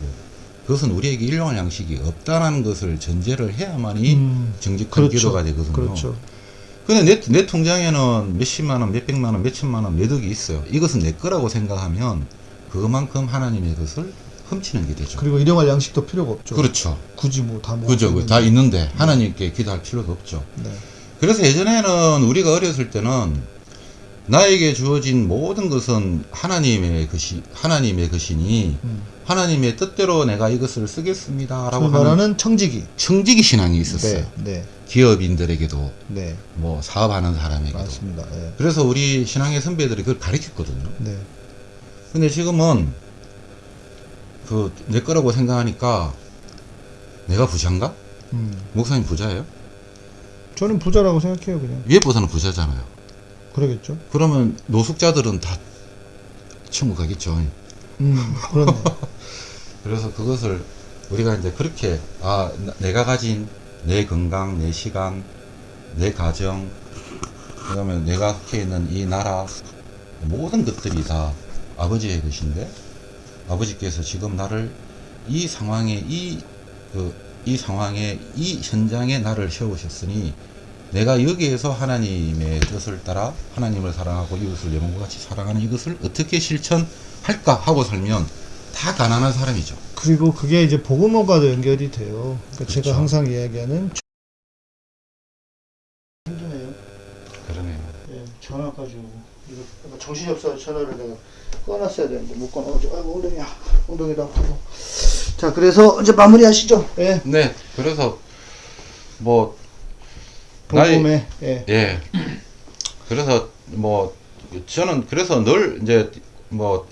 그것은 우리에게 일용할 양식이 없다는 것을 전제를 해야만이 음, 정직한 그렇죠. 기도가 되거든요. 그렇죠. 근데 내, 내 통장에는 몇십만 원, 몇백만 원, 몇천만 원, 몇 억이 있어요. 이것은 내 거라고 생각하면 그만큼 하나님의 것을 훔치는 게 되죠. 그리고 일용할 양식도 필요가 없죠. 그렇죠. 굳이 뭐다 뭐. 그죠. 다 있는데 하나님께 기도할 필요가 없죠. 네, 그래서 예전에는 우리가 어렸을 때는 나에게 주어진 모든 것은 하나님의 것이 하나님의 것이니 음. 하나님의 뜻대로 내가 이것을 쓰겠습니다라고 소위 하는 말하는 청지기. 청지기 신앙이 있었어요. 네, 네, 기업인들에게도 네, 뭐 사업하는 사람에게도. 맞습니다. 네, 그래서 우리 신앙의 선배들이 그걸 가르쳤거든요. 네, 근데 지금은 그 내 거라고 생각하니까 내가 부자인가? 음, 목사님 부자예요? 저는 부자라고 생각해요, 그냥. 위에 보다는 부자잖아요. 그러겠죠. 그러면 노숙자들은 다 천국 가겠죠. 음, 그러네. [laughs] 그래서 그것을 우리가 이제 그렇게 아 나- 내가 가진 내 건강, 내 시간, 내 가정, 그다음에 내가 속해 있는 이 나라 모든 것들이 다 아버지의 것인데 아버지께서 지금 나를 이 상황에 이 그, 이 상황에 이 현장에 나를 세우셨으니 내가 여기에서 하나님의 뜻을 따라 하나님을 사랑하고 이웃을 내 몸과 같이 사랑하는 이것을 어떻게 실천할까 하고 살면 다 가난한 사람이죠. 그리고 그게 이제 복음화과도 연결이 돼요. 그러니까 그렇죠. 제가 항상 이야기하는 힘드네요. 그러네요. 예, 전화까지 이거 정신이 없어서 전화를 내가 꺼놨어야 되는데 못 꺼놔가지고 아이고 엉덩이야 엉덩이도 아프고 자 그래서 이제 마무리하시죠. 예, 네, 그래서 뭐 나이- 복음에 예, 예. 그래서 뭐 저는 그래서 늘 이제 뭐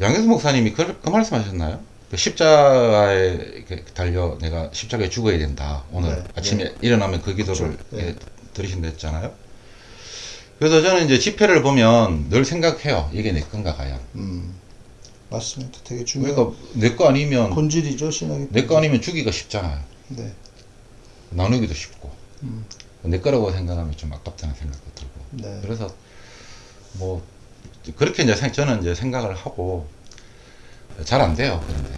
양혜수 목사님이 그, 그 말씀하셨나요? 그 십자가에 이렇게 달려 내가 십자가에 죽어야 된다. 오늘 네, 아침에 일어나면 그 기도를 그렇죠. 네. 예, 들으신다 했잖아요. 그래서 저는 이제 집회를 보면 늘 생각해요. 이게 내 건가 과연. 음 맞습니다. 되게 중요한 그러니까 내 거 아니면 본질이죠 신앙이. 내 거 아니면 주기가 쉽잖아요. 네, 나누기도 쉽고 음, 내 거라고 생각하면 좀 아깝다는 생각도 들고 네, 그래서 뭐 그렇게 이제 생- 저는 이제 생각을 하고 잘 안 돼요 그런데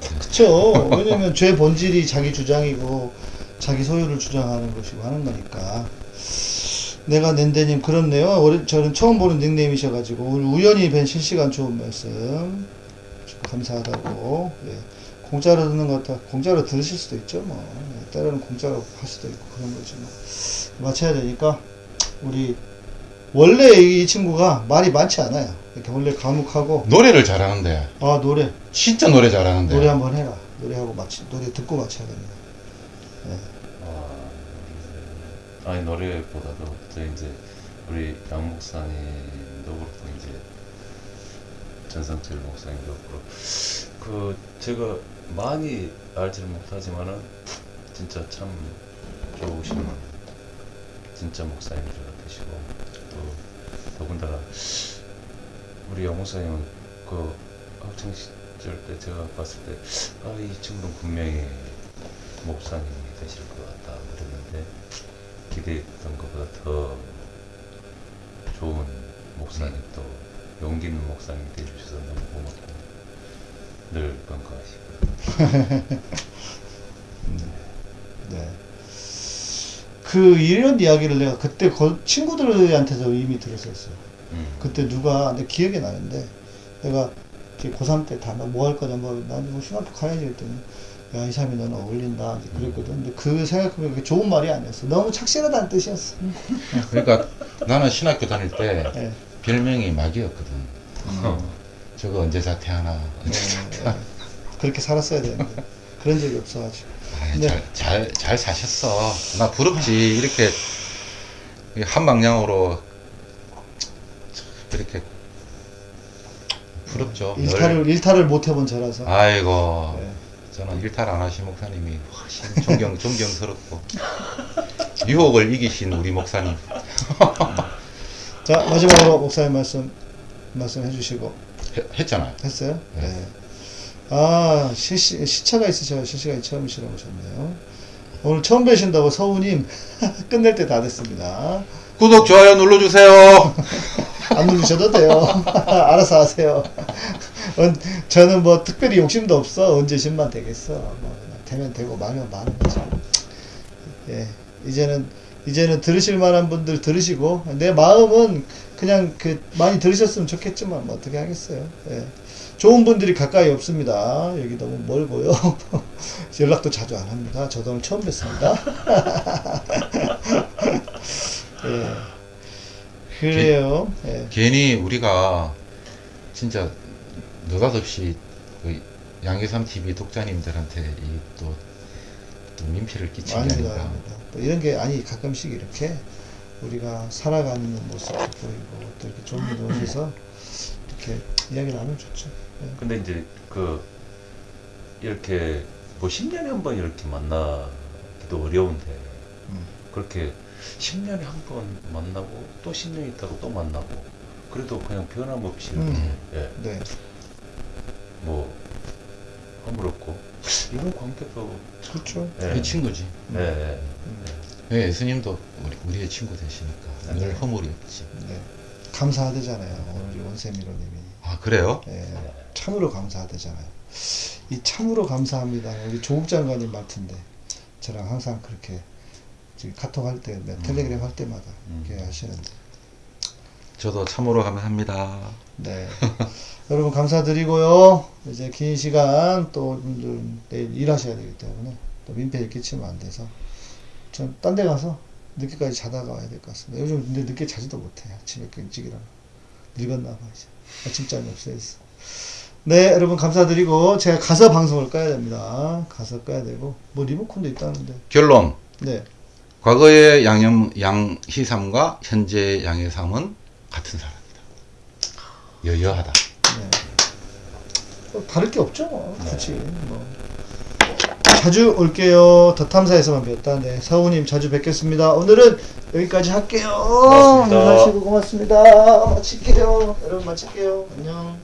그렇죠. 왜냐면 죄 본질이 자기 주장이고 자기 소유를 주장하는 것이고 하는 거니까. 내가 낸데님 그렇네요. 어리- 저는 처음 보는 닉네임이셔가지고 오늘 우연히 뵌 실시간 좋은 말씀 감사하다고. 예. 공짜로 듣는 것 같아. 공짜로 들으실 수도 있죠, 뭐. 예, 때로는 공짜로 할 수도 있고 그런 거지 뭐. 마쳐야 되니까 우리 원래 이 친구가 말이 많지 않아요. 이렇게 원래 과묵하고 노래를 잘하는데 아 노래 진짜 노래 잘하는데 노래 한번 해라. 노래하고 마치 노래 듣고 마쳐야 됩니다. 아, 아니 노래보다도 저 이제 우리 양 목사님도 그렇고 이제 전성철 목사님도 그렇고. 그 제가 많이 알지는 못하지만은 진짜 참 좋으신 진짜 목사님 같으시고 또 더군다나 우리 양 목사님은 그 학창 시절 때 제가 봤을 때 아 이 친구는 분명히 목사님이 되실 것 그랬는데 기대했던 것보다 더 좋은 목사님 또 용기 있는 목사님이 되주셔서 너무 고맙고 늘 건강하시고 [laughs] 네. 그 이런 이야기를 내가 그때 거- 친구들한테서 이미 들었었어요. 음. 그때 누가 내 기억이 나는데 내가 고3 때 다 뭐 할 거냐 뭐난뭐 싱가포르 가야지 그랬더니 야 이 사람이 너는 어울린다 그랬거든. 근데 그 생각해보면 그게 좋은 말이 아니었어. 너무 착실하다는 뜻이었어. 그러니까 나는 신학교 다닐 때 예. 별명이 마귀였거든 저거 언제 자퇴하나 언제 예, 예. 그렇게 살았어야 되는데 그런 적이 없어가지고. 아이, 네. 잘, 잘, 잘 사셨어. 나 부럽지. 이렇게 한 방향으로 이렇게 부럽죠. 늘. 일탈을 일탈을 못 해본 저라서. 아이고, 네. 저는 일탈 안 하신 목사님이 훨씬 존경, 존경스럽고 유혹을 이기신 우리 목사님. [laughs] 자 마지막으로 목사님 말씀 말씀해 주시고 해- 했잖아요. 했어요? 네. 네. 아 실시 시차가 있으셔 실시간이 처음이시라고 하셨네요. 오늘 처음 뵈신다고 서우님 [laughs] 끝낼 때 다 됐습니다. 구독, 좋아요 눌러주세요. [laughs] 안 누르셔도 돼요. [laughs] 알아서 하세요. 언- 저는 뭐 특별히 욕심도 없어. 언제 10만 되겠어. 뭐 되면 되고 말면 마는 거죠. 예, 이제는 이제는 들으실 만한 분들 들으시고 내 마음은 그냥 그 많이 들으셨으면 좋겠지만 뭐 어떻게 하겠어요. 예. 좋은 분들이 가까이 없습니다. 여기 너무 멀고요. [laughs] 연락도 자주 안 합니다. 저도 오늘 처음 뵀습니다. [laughs] 예. 그래요. 예. 괜히 우리가 진짜 느닷없이 그 양계삼 TV 독자님들한테 이또 또 민폐를 게. 아닙니다. 또 이런 게 아니 가끔씩 이렇게 우리가 살아가는 모습도 보이고 또 이렇게 좋은 오셔서 [laughs] 이렇게 이야기 나누면 좋죠. 예. 근데 이제 그 이렇게 뭐 10년에 한 번 이렇게 만나기도 어려운데 음. 그렇게 10년에 한 번 만나고 또 10년 있다가 또 만나고 그래도 그냥 변함없이 음. 예, 네. 뭐 허물없고 이런 관계도 참 그렇죠. 예, 이 친구지. 예, 예. 네, 예수님도 우리, 우리의 친구 되시니까 네. 늘 허물이 없지. 네. 감사하대잖아요. 오늘 원세미로님이. 아 그래요? 예. 참으로 감사하대잖아요. 이 참으로 감사합니다. 우리 조국 장관님 말투인데 저랑 항상 그렇게 카톡 할 때, 네, 텔레그램 할 때마다 음. 이렇게 하시는데. 저도 참으로 감사합니다. 네. [laughs] 여러분 감사드리고요. 이제 긴 시간 또 내일 일하셔야 되기 때문에 또 민폐를 끼치면 안 돼서 전 딴 데 가서 늦게까지 자다가 와야 될 것 같습니다. 요즘 근데 늦게 자지도 못해요. 아침에 일찍 일어나. 늙었나 봐 이제. 아침잠이 없어졌어. 네, 여러분 감사드리고 제가 가서 방송을 꺼야 됩니다. 가서 꺼야 되고 뭐 리모컨도 있다는데. 결론. 네. 과거의 양염 양희삼과 현재 양해삼은 같은 사람이다. 여여하다. 네. 뭐 다를 게 없죠. 뭐. 굳이 뭐. 자주 올게요. 더 탐사에서만 뵀다. 네, 사우님 자주 뵙겠습니다. 오늘은 여기까지 할게요. 고맙습니다. 하시고 고맙습니다. 마칠게요. 여러분 마칠게요. 안녕.